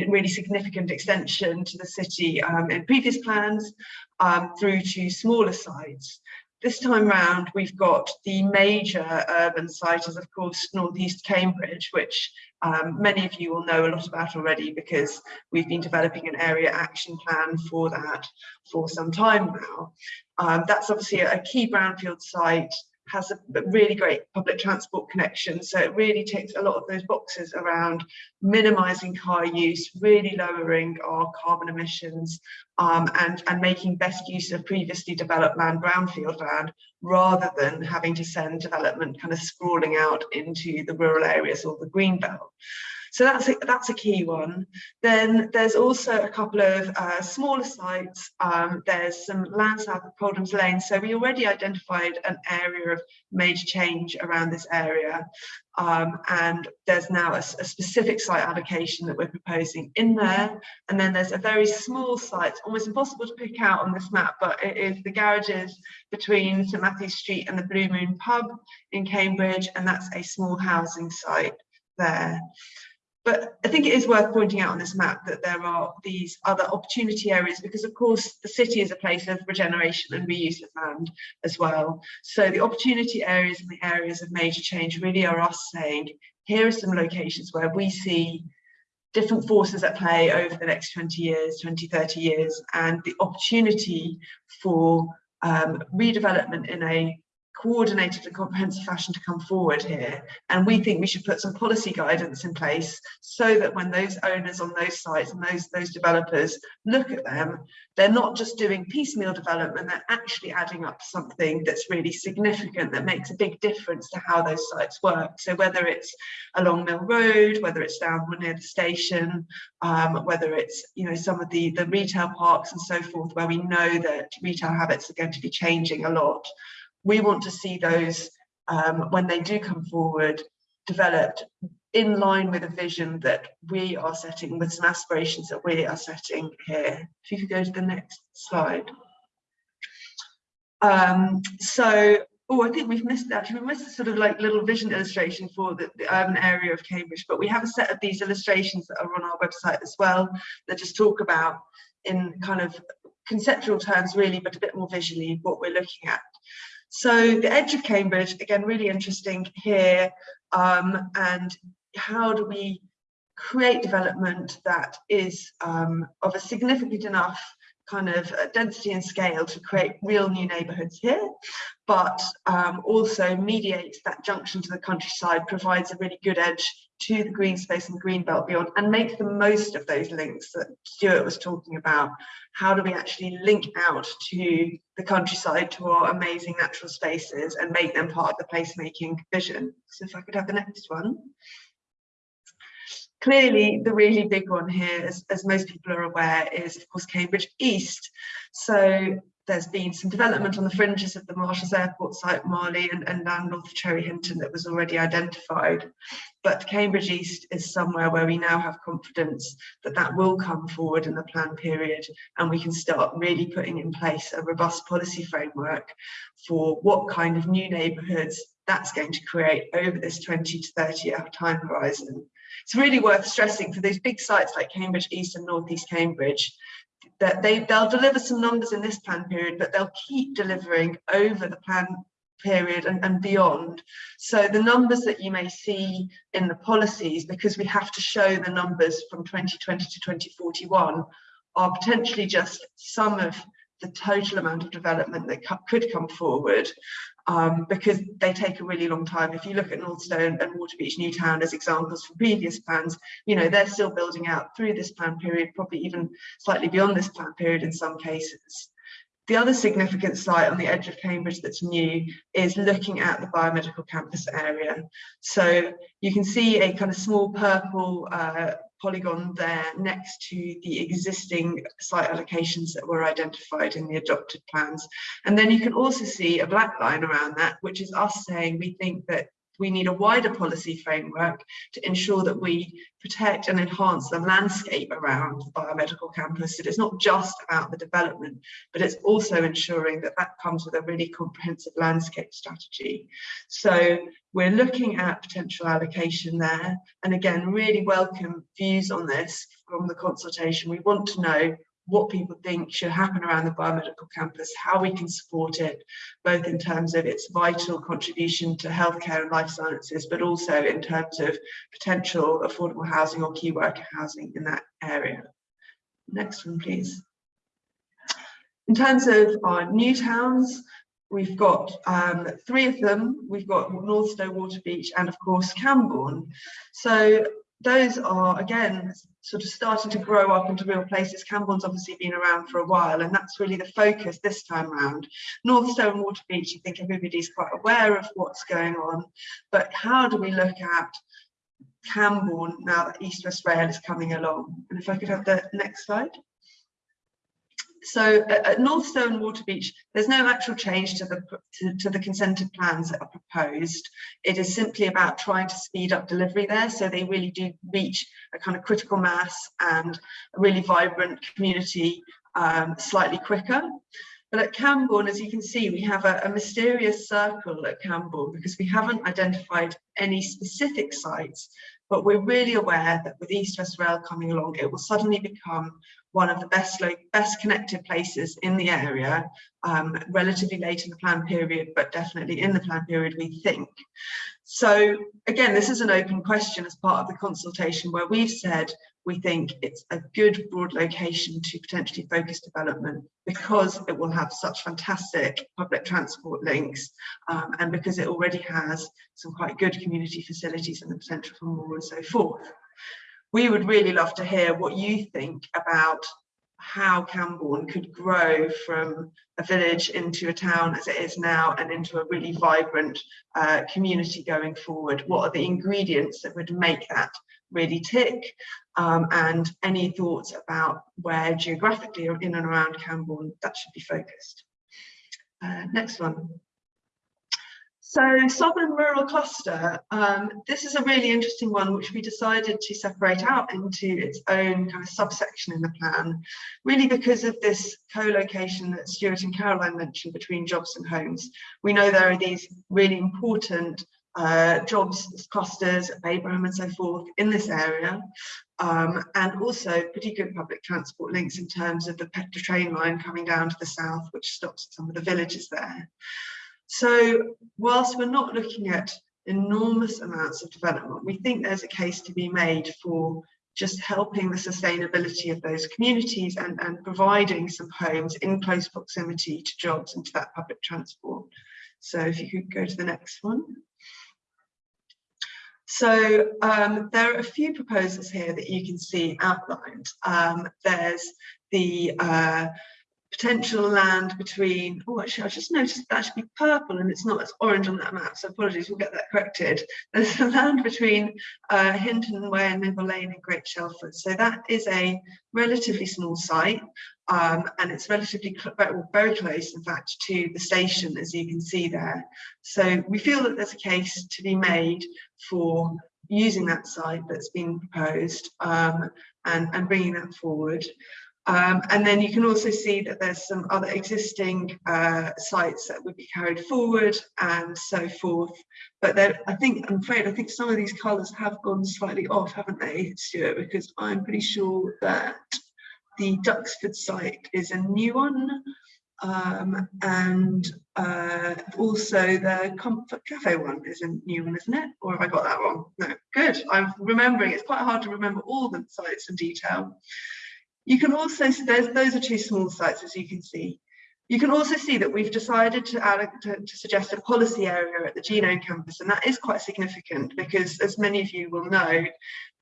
really significant extension to the city um, in previous plans, um, through to smaller sites. This time round, we've got the major urban site is, of course, Northeast Cambridge, which um, many of you will know a lot about already because we've been developing an area action plan for that for some time now. Um, that's obviously a, a key brownfield site has a really great public transport connection. So it really ticks a lot of those boxes around minimizing car use, really lowering our carbon emissions um, and, and making best use of previously developed land, brownfield land, rather than having to send development kind of sprawling out into the rural areas or the green belt. So that's a, that's a key one. Then there's also a couple of uh, smaller sites. Um, there's some land south of Coldham's Lane. So we already identified an area of major change around this area. Um, and there's now a, a, specific site allocation that we're proposing in there. And then there's a very small site, almost impossible to pick out on this map, but it is the garages between St Matthew's Street and the Blue Moon pub in Cambridge. And that's a small housing site there. But I think it is worth pointing out on this map that there are these other opportunity areas because of course the city is a place of regeneration and reuse of land as well. So the opportunity areas and the areas of major change really are us saying, here are some locations where we see different forces at play over the next 20 years, 20, 30 years, and the opportunity for um, redevelopment in a coordinated and comprehensive fashion to come forward here. And we think we should put some policy guidance in place so that when those owners on those sites and those, those developers look at them, they're not just doing piecemeal development, they're actually adding up something that's really significant, that makes a big difference to how those sites work. So whether it's along Mill Road, whether it's down near the station, um, whether it's you know some of the, the retail parks and so forth, where we know that retail habits are going to be changing a lot we want to see those um, when they do come forward developed in line with a vision that we are setting with some aspirations that we are setting here. If you could go to the next slide. Um, so, oh, I think we've missed actually we missed a sort of like little vision illustration for the, the urban area of Cambridge, but we have a set of these illustrations that are on our website as well that just talk about in kind of conceptual terms really, but a bit more visually what we're looking at. So the edge of Cambridge, again, really interesting here. Um, and how do we create development that is um, of a significant enough kind of uh, density and scale to create real new neighborhoods here, but um, also mediates that junction to the countryside, provides a really good edge to the green space and the green belt beyond, and makes the most of those links that Stuart was talking about. How do we actually link out to the countryside, to our amazing natural spaces, and make them part of the placemaking vision? So if I could have the next one clearly the really big one here, as, as most people are aware, is of course Cambridge East. So there's been some development on the fringes of the Marshalls Airport site, Marleigh, and, and down north of Cherry Hinton that was already identified. But Cambridge East is somewhere where we now have confidence that that will come forward in the plan period and we can start really putting in place a robust policy framework for what kind of new neighbourhoods that's going to create over this 20 to 30 year time horizon. It's really worth stressing for those big sites like Cambridge East and North East Cambridge, that they, they'll deliver some numbers in this plan period, but they'll keep delivering over the plan period and, and beyond. So the numbers that you may see in the policies, because we have to show the numbers from 2020 to 2041, are potentially just some of the total amount of development that could come forward um, because they take a really long time. If you look at Northstowe and Waterbeach Newtown as examples from previous plans, you know, they're still building out through this plan period, probably even slightly beyond this plan period in some cases. The other significant site on the edge of Cambridge that's new is looking at the biomedical campus area. So you can see a kind of small purple uh, polygon there next to the existing site allocations that were identified in the adopted plans. And then you can also see a black line around that, which is us saying we think that we need a wider policy framework to ensure that we protect and enhance the landscape around the biomedical campus. It is not just about the development, but it's also ensuring that that comes with a really comprehensive landscape strategy. So we're looking at potential allocation there. And again, really welcome views on this from the consultation. We want to know what people think should happen around the biomedical campus, how we can support it, both in terms of its vital contribution to healthcare and life sciences, but also in terms of potential affordable housing or key worker housing in that area. Next one, please. In terms of our new towns, we've got um, three of them. We've got north Northstowe, Waterbeach, and of course Cambourne. So those are again sort of starting to grow up into real places. Cambourne's obviously been around for a while, and that's really the focus this time around. Northstowe and Waterbeach, I think everybody's quite aware of what's going on, but how do we look at Cambourne now that East West Rail is coming along? And if I could have the next slide. So at Northstowe and Waterbeach, there's no actual change to the to, to, the consented plans that are proposed. It is simply about trying to speed up delivery there, so they really do reach a kind of critical mass and a really vibrant community um, slightly quicker. But at Cambourne, as you can see, we have a, a mysterious circle at Cambourne because we haven't identified any specific sites, but we're really aware that with East West Rail coming along, it will suddenly become one of the best best connected places in the area, um, relatively late in the plan period, but definitely in the plan period, we think. So again, this is an open question as part of the consultation where we've said we think it's a good broad location to potentially focus development because it will have such fantastic public transport links um, and because it already has some quite good community facilities and the potential for more and so forth we would really love to hear what you think about how Cambourne could grow from a village into a town as it is now and into a really vibrant uh, community going forward. What are the ingredients that would make that really tick? Um, and any thoughts about where geographically or in and around Cambourne that should be focused. Uh, next one. So Southern Rural Cluster, um, this is a really interesting one which we decided to separate out into its own kind of subsection in the plan, really because of this co-location that Stuart and Caroline mentioned between jobs and homes. We know there are these really important uh, jobs clusters, Babraham and so forth in this area, um, and also pretty good public transport links in terms of the Petra train line coming down to the south, which stops at some of the villages there. So whilst we're not looking at enormous amounts of development, we think there's a case to be made for just helping the sustainability of those communities and, and providing some homes in close proximity to jobs and to that public transport. So if you could go to the next one. So um, there are a few proposals here that you can see outlined. Um, there's the uh, potential land between, oh, actually, I just noticed that should be purple and it's not, it's orange on that map, so apologies, we'll get that corrected. There's the land between uh, Hinton Way and Mingle Lane and Great Shelford. So that is a relatively small site. Um, and it's relatively very close, in fact, to the station, as you can see there. So we feel that there's a case to be made for using that site that's been proposed um, and, and bringing that forward. Um, and then you can also see that there's some other existing uh, sites that would be carried forward and so forth. But I think, I'm afraid, I think some of these colours have gone slightly off, haven't they, Stuart? Because I'm pretty sure that the Duxford site is a new one. Um, and uh, also the Comfort Cafe one is a new one, isn't it? Or have I got that wrong? No, good. I'm remembering. It's quite hard to remember all the sites in detail. You can also, so there's, those are two small sites, as you can see. You can also see that we've decided to, add, to, to suggest a policy area at the Genome campus, and that is quite significant because, as many of you will know,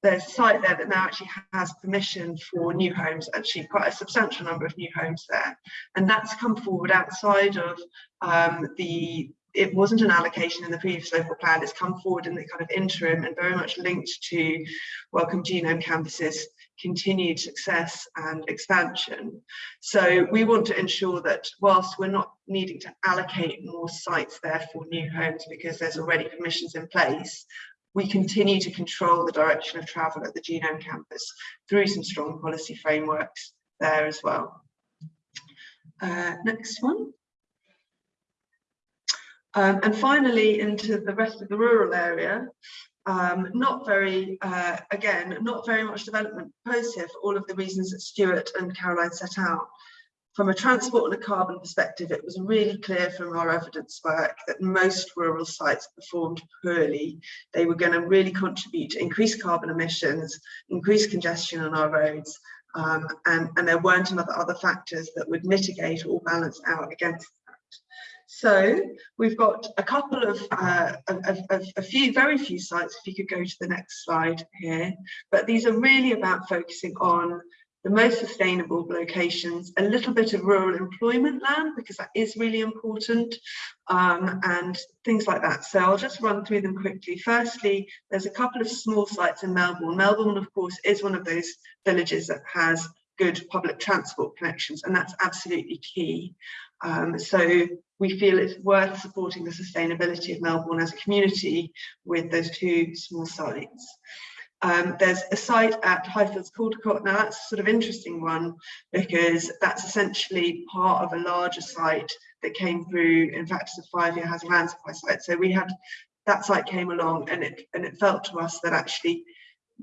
there's a site there that now actually has permission for new homes, actually quite a substantial number of new homes there. And that's come forward outside of um, the, it wasn't an allocation in the previous local plan, it's come forward in the kind of interim and very much linked to Wellcome Genome Campus's continued success and expansion. So we want to ensure that whilst we're not needing to allocate more sites there for new homes because there's already permissions in place, we continue to control the direction of travel at the Genome Campus through some strong policy frameworks there as well. Uh, next one. Um, and finally, into the rest of the rural area, um, not very, uh, again, not very much development proposed for all of the reasons that Stuart and Caroline set out. From a transport and a carbon perspective, it was really clear from our evidence work that most rural sites performed poorly. They were going to really contribute to increased carbon emissions, increased congestion on our roads, um, and, and there weren't another other factors that would mitigate or balance out against so we've got a couple of, uh, of, of, a few, very few sites, if you could go to the next slide here, but these are really about focusing on the most sustainable locations, a little bit of rural employment land, because that is really important, um, and things like that. So I'll just run through them quickly. Firstly, there's a couple of small sites in Melbourn. Melbourn, of course, is one of those villages that has good public transport connections, and that's absolutely key. Um, so we feel it's worth supporting the sustainability of Melbourn as a community with those two small sites. Um, there's a site at Highfields Caldecote. Now that's a sort of interesting one because that's essentially part of a larger site that came through. In fact, it's a five-year housing land supply site. So we had that site came along and it and it felt to us that actually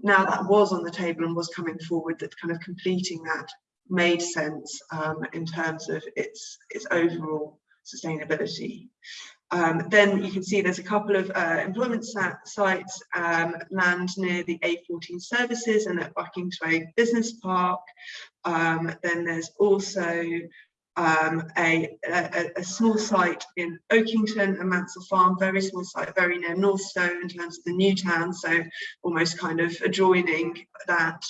now that was on the table and was coming forward that kind of completing that made sense um, in terms of its its overall sustainability. Um, then you can see there's a couple of uh, employment sites, um, land near the A14 services and at Buckingway Business Park. Um, then there's also um, a, a, a, small site in Oakington and Mansell Farm, very small site, very near Northstowe in terms of the new town, so almost kind of adjoining that.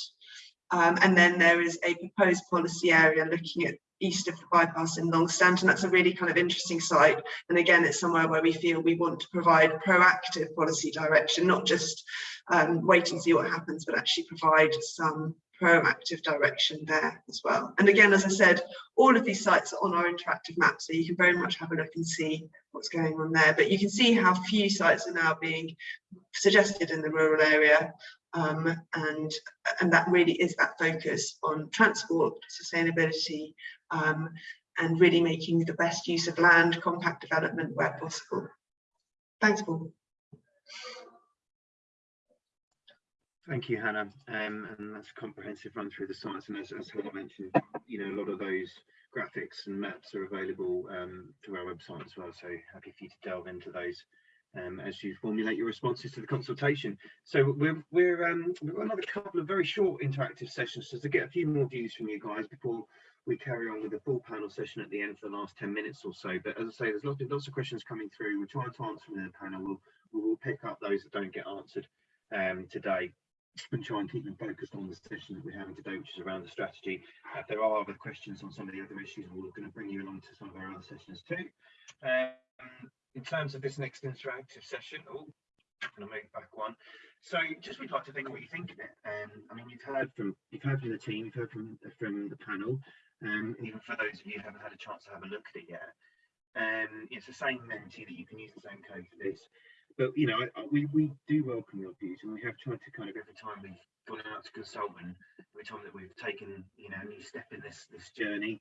Um, and then there is a proposed policy area looking at east of the bypass in Longstanton. That's a really kind of interesting site. And again, it's somewhere where we feel we want to provide proactive policy direction, not just um, wait and see what happens, but actually provide some proactive direction there as well. And again, as I said, all of these sites are on our interactive map, so you can very much have a look and see what's going on there. But you can see how few sites are now being suggested in the rural area. Um, and, and that really is that focus on transport, sustainability, um, and really making the best use of land, compact development where possible. Thanks, Paul. Thank you, Hannah. Um, and that's a comprehensive run through the sites. And as, as Hannah mentioned, you know, a lot of those graphics and maps are available um, through our website as well. So happy for you to delve into those um, as you formulate your responses to the consultation. So we're, we're um, we've got another couple of very short interactive sessions just to get a few more views from you guys before we carry on with the full panel session at the end for the last 10 minutes or so. But as I say, there's lots of, lots of questions coming through. We're trying to answer them in the panel. We'll, we'll pick up those that don't get answered um, today and try and keep them focused on the session that we're having today, which is around the strategy. Uh, if there are other questions on some of the other issues, we're going to bring you along to some of our other sessions too. Um, in terms of this next interactive session, oh, I'm going to make back one. So just we'd like to think what you think of it. Um, I mean, you've heard from you've heard from the team, you've heard from from the panel. Um, even for those of you who haven't had a chance to have a look at it yet. Um, it's the same Menti that you can use the same code for this. But you know, we we do welcome your views, and we have tried to kind of every time we've gone out to consultant, every time that we've taken you know a new step in this this journey,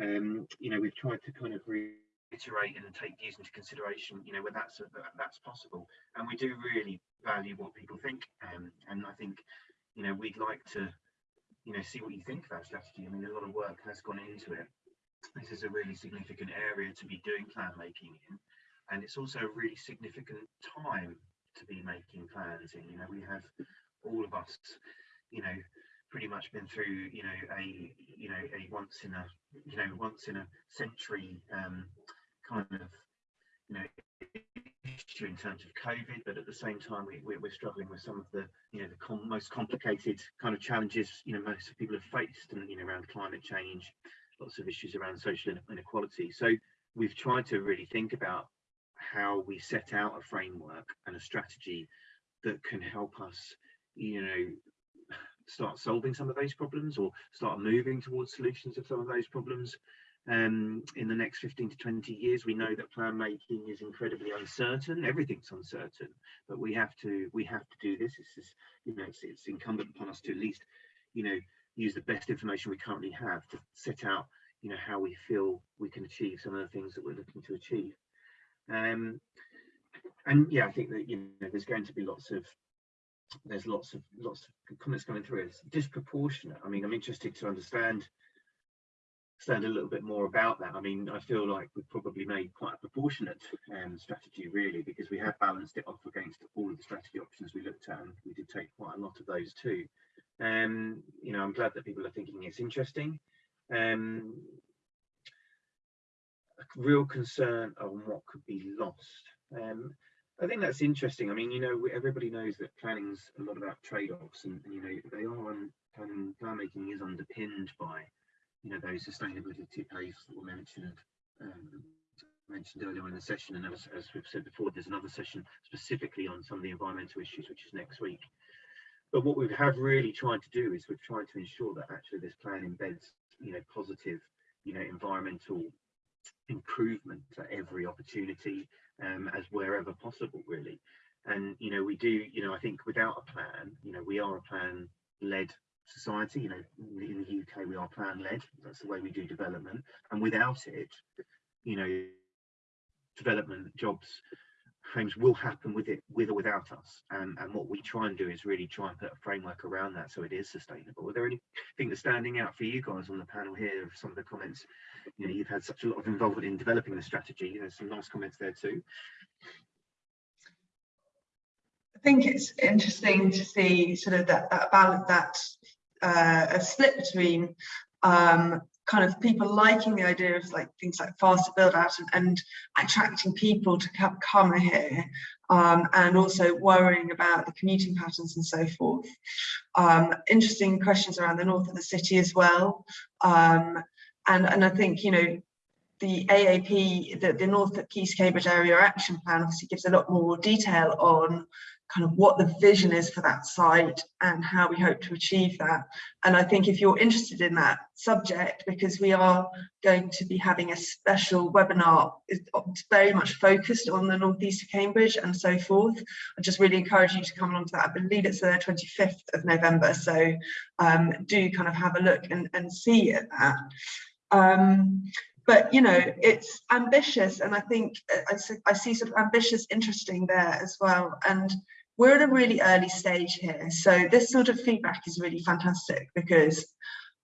um, you know, we've tried to kind of reiterate and take views into consideration, you know, where that's that that's possible, and we do really value what people think, um, and I think you know we'd like to you know see what you think of strategy. I mean, a lot of work has gone into it. This is a really significant area to be doing plan making in and it's also a really significant time to be making plans in you know we have all of us you know pretty much been through you know a you know a once in a you know once in a century um kind of you know issue in terms of covid but at the same time we, we, we're struggling with some of the you know the com most complicated kind of challenges you know most people have faced and you know around climate change lots of issues around social inequality so we've tried to really think about how we set out a framework and a strategy that can help us, you know, start solving some of those problems or start moving towards solutions of some of those problems. Um, in the next 15 to 20 years, we know that plan making is incredibly uncertain. Everything's uncertain, but we have to we have to do this. It's just, you know, it's, it's incumbent upon us to at least, you know, use the best information we currently have to set out, you know, how we feel we can achieve some of the things that we're looking to achieve. Um, and yeah, I think that you know there's going to be lots of there's lots of lots of comments coming through. It's disproportionate. I mean, I'm interested to understand understand a little bit more about that. I mean, I feel like we've probably made quite a proportionate um, strategy really because we have balanced it off against all of the strategy options we looked at and we did take quite a lot of those too. Um, you know, I'm glad that people are thinking it's interesting. Um, a real concern on what could be lost. Um, I think that's interesting. I mean, you know, everybody knows that planning's a lot about trade-offs, and, and, you know, they are on plan, plan making is underpinned by, you know, those sustainability plays that were mentioned um, mentioned earlier in the session, and as, as we've said before, there's another session specifically on some of the environmental issues, which is next week. But what we have really tried to do is we've tried to ensure that actually this plan embeds, you know, positive, you know, environmental improvement at every opportunity um, as wherever possible really and you know we do you know i think without a plan you know we are a plan led society you know in the uk we are plan led that's the way we do development and without it you know development jobs homes will happen with it with or without us and and what we try and do is really try and put a framework around that so it is sustainable. Are there anything that's standing out for you guys on the panel here of some of the comments? You know you've had such a lot of involvement in developing the strategy there's some nice comments there too. I think it's interesting to see sort of that that balance that uh, a split between um, kind of people liking the idea of like things like faster build out and, and attracting people to come, here um, and also worrying about the commuting patterns and so forth. Um, interesting questions around the north of the city as well. Um, and, and I think, you know, the AAP, the, the North East Cambridge Area Action Plan obviously gives a lot more detail on kind of what the vision is for that site and how we hope to achieve that. And I think if you're interested in that subject, because we are going to be having a special webinar it's very much focused on the northeast of Cambridge and so forth, I just really encourage you to come along to that. I believe it's the 25th of November, so um, do kind of have a look and, and see at that. Um, but you know it's ambitious and i think uh, I, I, see sort of ambitious interesting there as well and we're at a really early stage here. So this sort of feedback is really fantastic because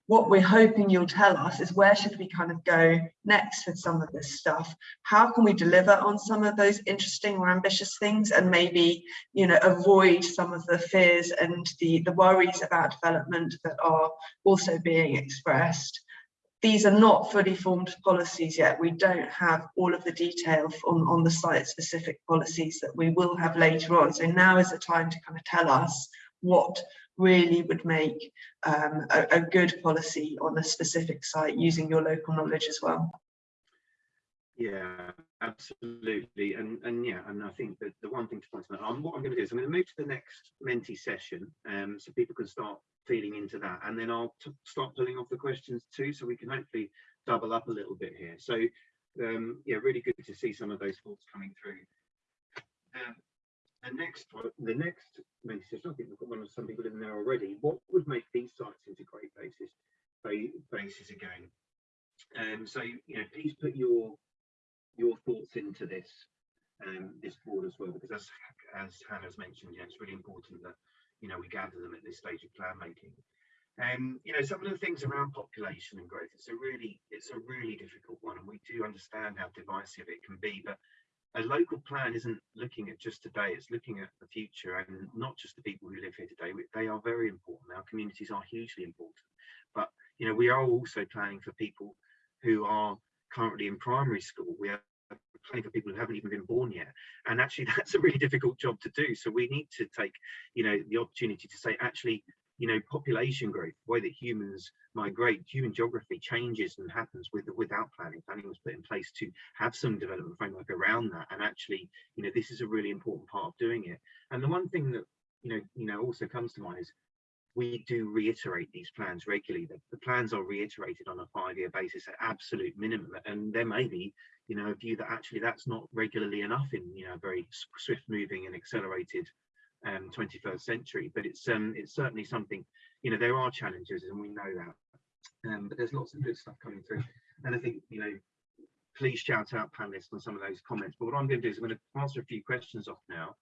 what we're hoping you'll tell us is where should we kind of go next with some of this stuff? How can we deliver on some of those interesting or ambitious things and maybe, you know, avoid some of the fears and the, the worries about development that are also being expressed? These are not fully formed policies yet. We don't have all of the detail on, on the site specific policies that we will have later on. So now is the time to kind of tell us what really would make um, a, a, good policy on a specific site using your local knowledge as well. Yeah, absolutely. And and yeah, and I think that the one thing to point out, um, what I'm going to do is I'm going to move to the next Menti session, um, so people can start feeding into that, and then I'll start pulling off the questions too, so we can hopefully double up a little bit here. So um, yeah, really good to see some of those thoughts coming through. Um, the next one, the next session, I think we've got one of some people in there already. What would make these sites into great bases? Bases again. Um, so you know, please put your your thoughts into this um, this board as well, because as as Hannah's mentioned, yeah, it's really important that you know we gather them at this stage of plan making. And um, you know, some of the things around population and growth, it's a really it's a really difficult one, and we do understand how divisive it can be. But a local plan isn't looking at just today; it's looking at the future, and not just the people who live here today. They are very important. Our communities are hugely important, but you know, we are also planning for people who are currently in primary school. We are planning for people who haven't even been born yet. And actually, that's a really difficult job to do. So we need to take, you know, the opportunity to say, actually, you know, population growth, the way that humans migrate, human geography changes and happens with without planning. Planning was put in place to have some development framework around that. And actually, you know, this is a really important part of doing it. And the one thing that, you know, you know, also comes to mind is we do reiterate these plans regularly. The, the plans are reiterated on a five-year basis at absolute minimum, and there may be, you know, a view that actually that's not regularly enough in, you know, a very swift-moving and accelerated um, 21st century. But it's um, it's certainly something, you know, there are challenges, and we know that. Um, but there's lots of good stuff coming through, and I think, you know, please shout out panelists on some of those comments. But what I'm going to do is I'm going to answer a few questions off now.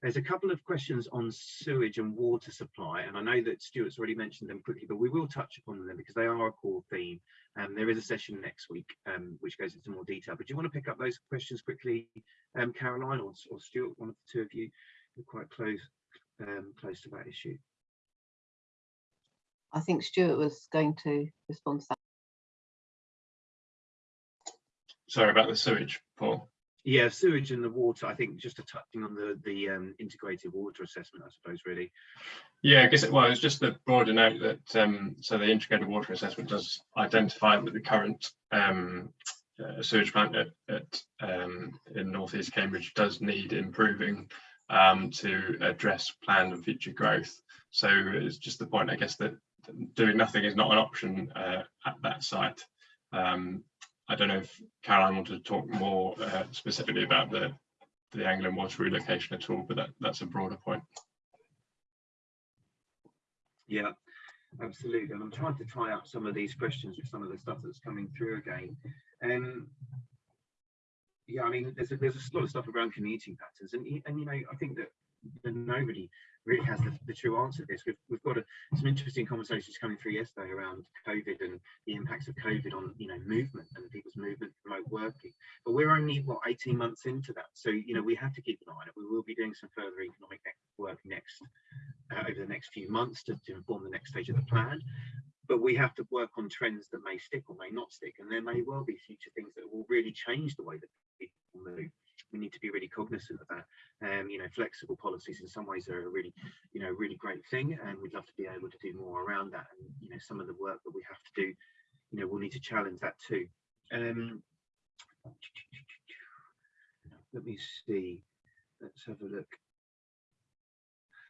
There's a couple of questions on sewage and water supply, and I know that Stuart's already mentioned them quickly, but we will touch upon them because they are a core theme. Um, there is a session next week um, which goes into more detail. But do you want to pick up those questions quickly, um, Caroline or, or Stuart? One of the two of you, are quite close um, close to that issue. I think Stuart was going to respond to that. Sorry about the sewage, Paul. Yeah, sewage and the water. I think just touching on the the um, integrated water assessment, I suppose, really. Yeah, I guess it was just the broader note that um, so the integrated water assessment does identify that the current um, uh, sewage plant at, at um, in northeast Cambridge does need improving um, to address planned and future growth. So it's just the point, I guess, that doing nothing is not an option uh, at that site. Um, I don't know if Caroline wanted to talk more uh, specifically about the the Anglian water relocation at all, but that, that's a broader point. Yeah, absolutely. And I'm trying to try out some of these questions with some of the stuff that's coming through again. Um, yeah, I mean, there's a, there's a lot of stuff around commuting patterns, and and you know, I think that nobody really has the, the true answer to this. We've, we've got a, some interesting conversations coming through yesterday around COVID and the impacts of COVID on, you know, movement and people's movement, remote working. But we're only, what, 18 months into that. So, you know, we have to keep an eye on it. We will be doing some further economic work next, uh, over the next few months to, to inform the next stage of the plan. But we have to work on trends that may stick or may not stick. And there may well be future things that will really change the way that people move we need to be really cognizant of that. Um, you know, flexible policies in some ways are a really, you know, really great thing, and we'd love to be able to do more around that. And you know, some of the work that we have to do, you know, we'll need to challenge that too. Um, let me see. Let's have a look.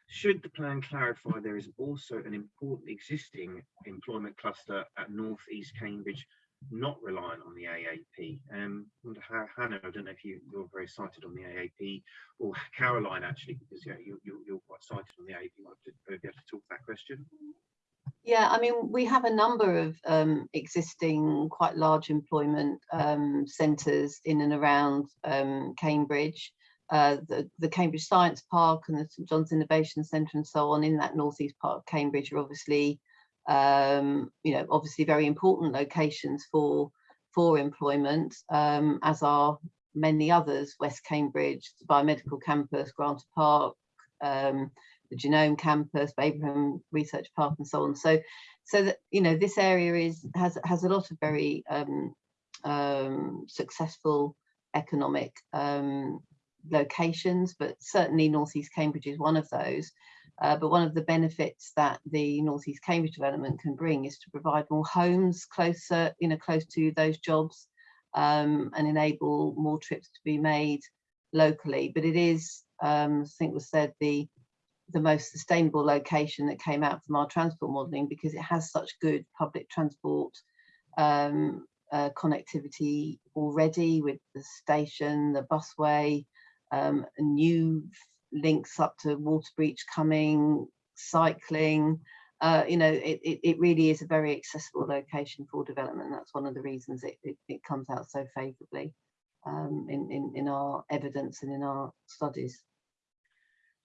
Should the plan clarify there is also an important existing employment cluster at North East Cambridge not reliant on the AAP. Um, how, Hannah, I don't know if you, you're very sighted on the AAP, or Caroline actually, because yeah, you, you, you're quite sighted on the AAP. Might be able to talk to that question. Yeah, I mean, we have a number of um, existing quite large employment um, centres in and around um, Cambridge. Uh, the, the Cambridge Science Park and the St John's Innovation Centre and so on in that northeast part of Cambridge are obviously um, you know, obviously very important locations for for employment, um, as are many others, West Cambridge, the Biomedical Campus, Granta Park, um, the Genome Campus, Babraham Research Park, and so on. So, so that you know, this area is has has a lot of very um, um, successful economic um, locations, but certainly Northeast Cambridge is one of those. Uh, but one of the benefits that the Northeast Cambridge development can bring is to provide more homes closer, you know, close to those jobs um, and enable more trips to be made locally. But it is, um, I think was said, the the most sustainable location that came out from our transport modelling because it has such good public transport um, uh, connectivity already with the station, the busway, um, new links up to Waterbeach coming, cycling. Uh, you know, it, it, it, really is a very accessible location for development. That's one of the reasons it, it, it comes out so favourably um, in, in, in our evidence and in our studies.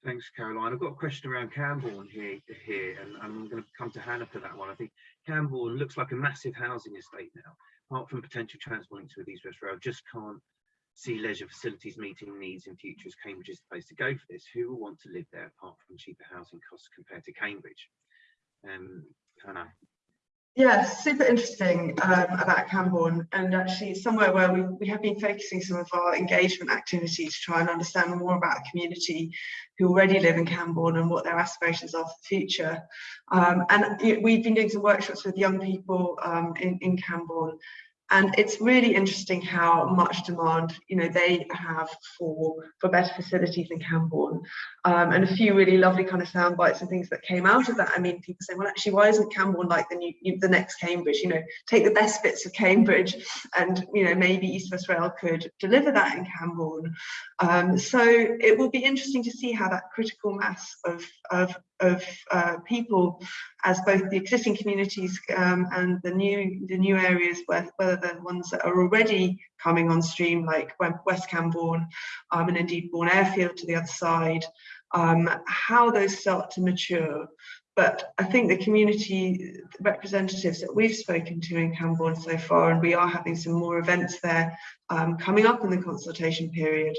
Thanks, Caroline. I've got a question around Cambourne here, here and I'm going to come to Hannah for that one. I think Cambourne looks like a massive housing estate now. Apart from potential transport links with East West Rail, just can't see leisure facilities meeting needs in future as Cambridge is the place to go for this. Who will want to live there apart from cheaper housing costs compared to Cambridge? Um, Hannah. Yeah, super interesting um, about Cambourne and actually somewhere where we, we have been focusing some of our engagement activity to try and understand more about the community who already live in Cambourne and what their aspirations are for the future. Um, and we've been doing some workshops with young people um, in, in Cambourne and it's really interesting how much demand you know they have for for better facilities in Cambourne. Um, and a few really lovely kind of sound bites and things that came out of that. I mean people say well actually why isn't Cambourne like the new the next Cambridge? You know take the best bits of Cambridge and you know maybe East West Rail could deliver that in Cambourne. Um, so it will be interesting to see how that critical mass of of of uh, people as both the existing communities um, and the new the new areas where, whether they're ones that are already coming on stream like West Cambourne um, and indeed Bourne Airfield to the other side um, how those start to mature. But I think the community representatives that we've spoken to in Cambourne so far and we are having some more events there um, coming up in the consultation period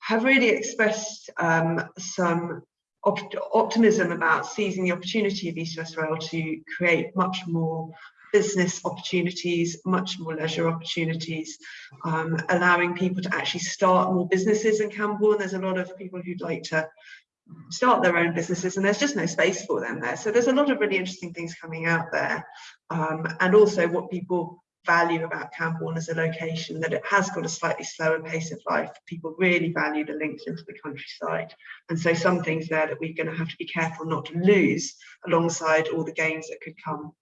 have really expressed um, some opt optimism about seizing the opportunity of East West Rail to create much more business opportunities, much more leisure opportunities, um, allowing people to actually start more businesses in Cambourne. There's a lot of people who'd like to start their own businesses and there's just no space for them there. So there's a lot of really interesting things coming out there. Um, and also what people value about Cambourne as a location, that it has got a slightly slower pace of life. People really value the links into the countryside. And so some things there that we're going to have to be careful not to lose alongside all the gains that could come.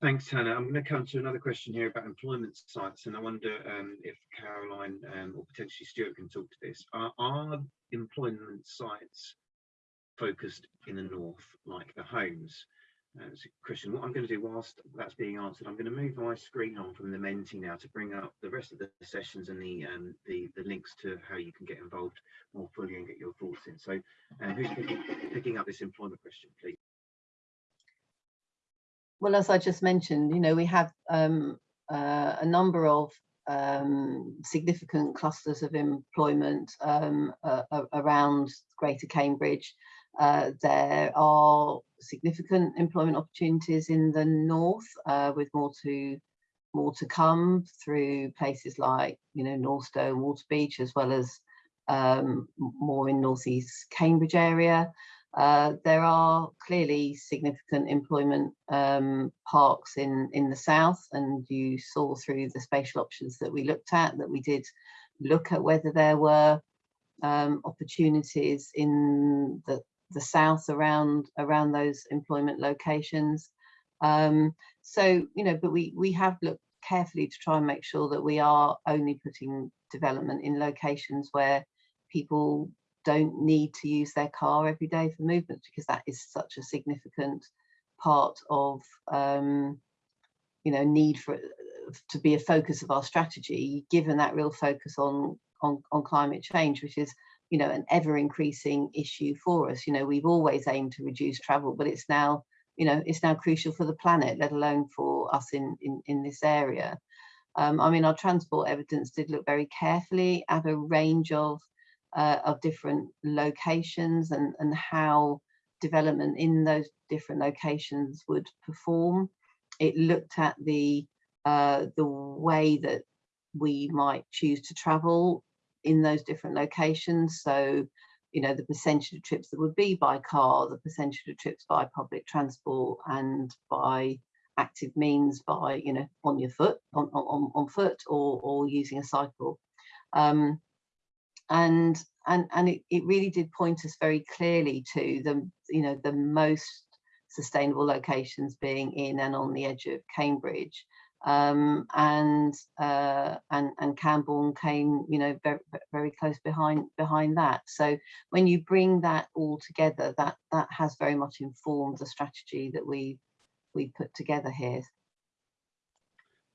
Thanks, Hannah. I'm going to come to another question here about employment sites, and I wonder um, if Caroline um, or potentially Stuart can talk to this. Are, are employment sites focused in the north, like the homes? A question. What I'm going to do whilst that's being answered, I'm going to move my screen on from the Menti now to bring up the rest of the sessions and the um, the, the links to how you can get involved more fully and get your thoughts in. So, uh, who's picking, picking up this employment question, please? Well, as I just mentioned, you know, we have um, uh, a number of um, significant clusters of employment um, uh, around Greater Cambridge. Uh, there are significant employment opportunities in the north uh, with more to more to come through places like you know Northstowe, Waterbeach, as well as um, more in northeast Cambridge area. Uh, there are clearly significant employment um, parks in in the south, and you saw through the spatial options that we looked at that we did look at whether there were um, opportunities in the the south around around those employment locations. Um, so, you know, but we, we have looked carefully to try and make sure that we are only putting development in locations where people don't need to use their car every day for movement because that is such a significant part of um, you know need for to be a focus of our strategy given that real focus on on, on climate change which is you know, an ever increasing issue for us. You know, we've always aimed to reduce travel, but it's now, you know, it's now crucial for the planet, let alone for us in, in, in this area. Um, I mean, our transport evidence did look very carefully at a range of uh, of different locations and, and how development in those different locations would perform. It looked at the uh, the way that we might choose to travel in those different locations. So, you know, the percentage of trips that would be by car, the percentage of trips by public transport and by active means by, you know, on your foot, on, on, on foot or, or using a cycle. Um, and and and it, it really did point us very clearly to the you know the most sustainable locations being in and on the edge of Cambridge um, and uh, and and Cambourne came you know very very close behind behind that so when you bring that all together that that has very much informed the strategy that we we put together here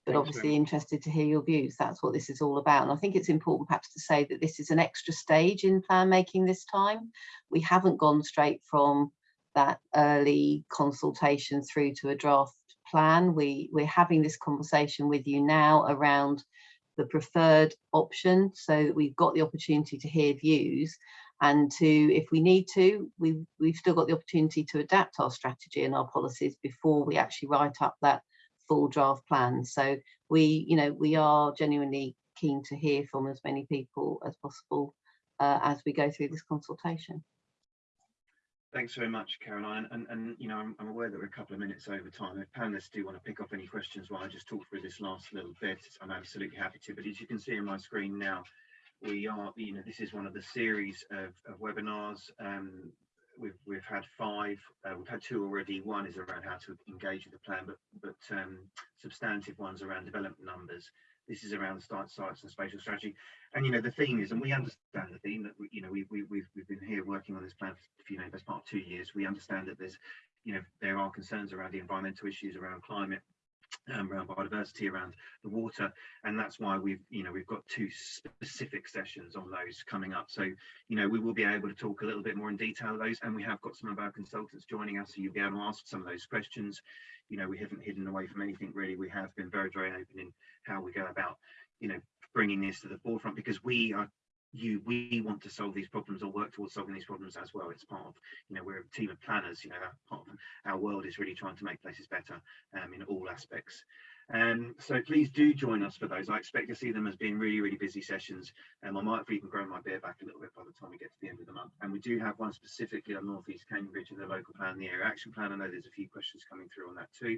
but Thanks obviously interested to hear your views. That's what this is all about. And I think it's important perhaps to say that this is an extra stage in plan making this time. We haven't gone straight from that early consultation through to a draft plan. We, we're having this conversation with you now around the preferred option so that we've got the opportunity to hear views and to, if we need to, we, we've still got the opportunity to adapt our strategy and our policies before we actually write up that full draft plan. So we, you know, we are genuinely keen to hear from as many people as possible uh, as we go through this consultation. Thanks very much, Caroline. And, and you know, I'm, I'm aware that we're a couple of minutes over time. If panelists do want to pick up any questions while I just talk through this last little bit, I'm absolutely happy to. But as you can see on my screen now, we are, you know, this is one of the series of, of webinars. Um, we've we've had five. Uh, we've had two already. One is around how to engage with the plan, but but um, substantive ones around development numbers. This is around site sites and spatial strategy. And you know the theme is, and we understand the theme that you know we, we we've we've been here working on this plan for you know best part of two years. We understand that there's you know there are concerns around the environmental issues around climate um, around biodiversity, around the water, and that's why we've, you know, we've got two specific sessions on those coming up. So, you know, we will be able to talk a little bit more in detail of those, and we have got some of our consultants joining us, so you'll be able to ask some of those questions. You know, we haven't hidden away from anything really. We have been very, very open in how we go about, you know, bringing this to the forefront because we are you we want to solve these problems or work towards solving these problems as well it's part of you know we're a team of planners you know part of our world is really trying to make places better um, in all aspects um, so please do join us for those i expect to see them as being really really busy sessions and um, i might have even grown my beer back a little bit by the time we get to the end of the month and we do have one specifically on northeast cambridge and the local plan the area action plan i know there's a few questions coming through on that too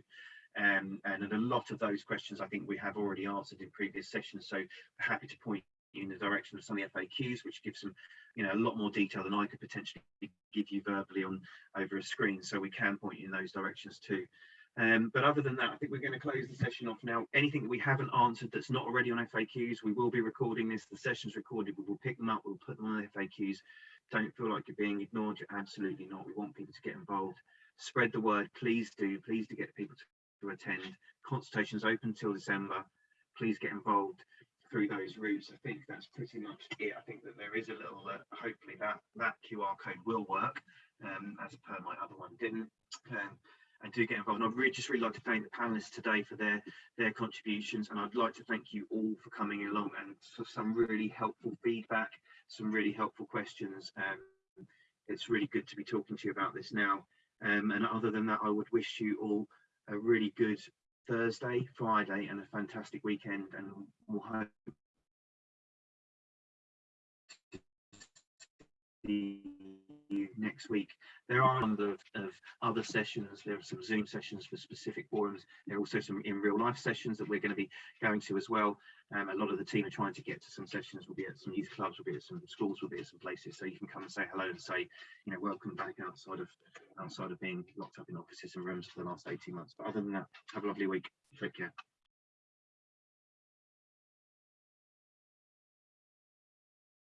um, and a lot of those questions I think we have already answered in previous sessions. So happy to point you in the direction of some of the FAQs, which gives some, you know, a lot more detail than I could potentially give you verbally on over a screen. So we can point you in those directions too. Um, but other than that, I think we're going to close the session off now. Anything that we haven't answered that's not already on FAQs, we will be recording this. The session's recorded. We will pick them up. We'll put them on the FAQs. Don't feel like you're being ignored. You're absolutely not. We want people to get involved. Spread the word. Please do. Please to get people to, to attend. Consultations open till December. Please get involved through those routes. I think that's pretty much it. I think that there is a little, uh, hopefully that that QR code will work, um, as per my other one didn't. Um, and do get involved. And I'd really just really like to thank the panelists today for their their contributions, and I'd like to thank you all for coming along and for some really helpful feedback, some really helpful questions. Um, it's really good to be talking to you about this now. Um, and other than that, I would wish you all a really good Thursday, Friday, and a fantastic weekend. And we'll hope you next week. There are a number of, of, other sessions. There are some Zoom sessions for specific forums. There are also some in real life sessions that we're going to be going to as well. Um, a lot of the team are trying to get to some sessions. We'll be at some youth clubs, we'll be at some schools, we'll be at some places. So you can come and say hello and say, you know, welcome back outside of outside of being locked up in offices and rooms for the last 18 months. But other than that, have a lovely week. Take care.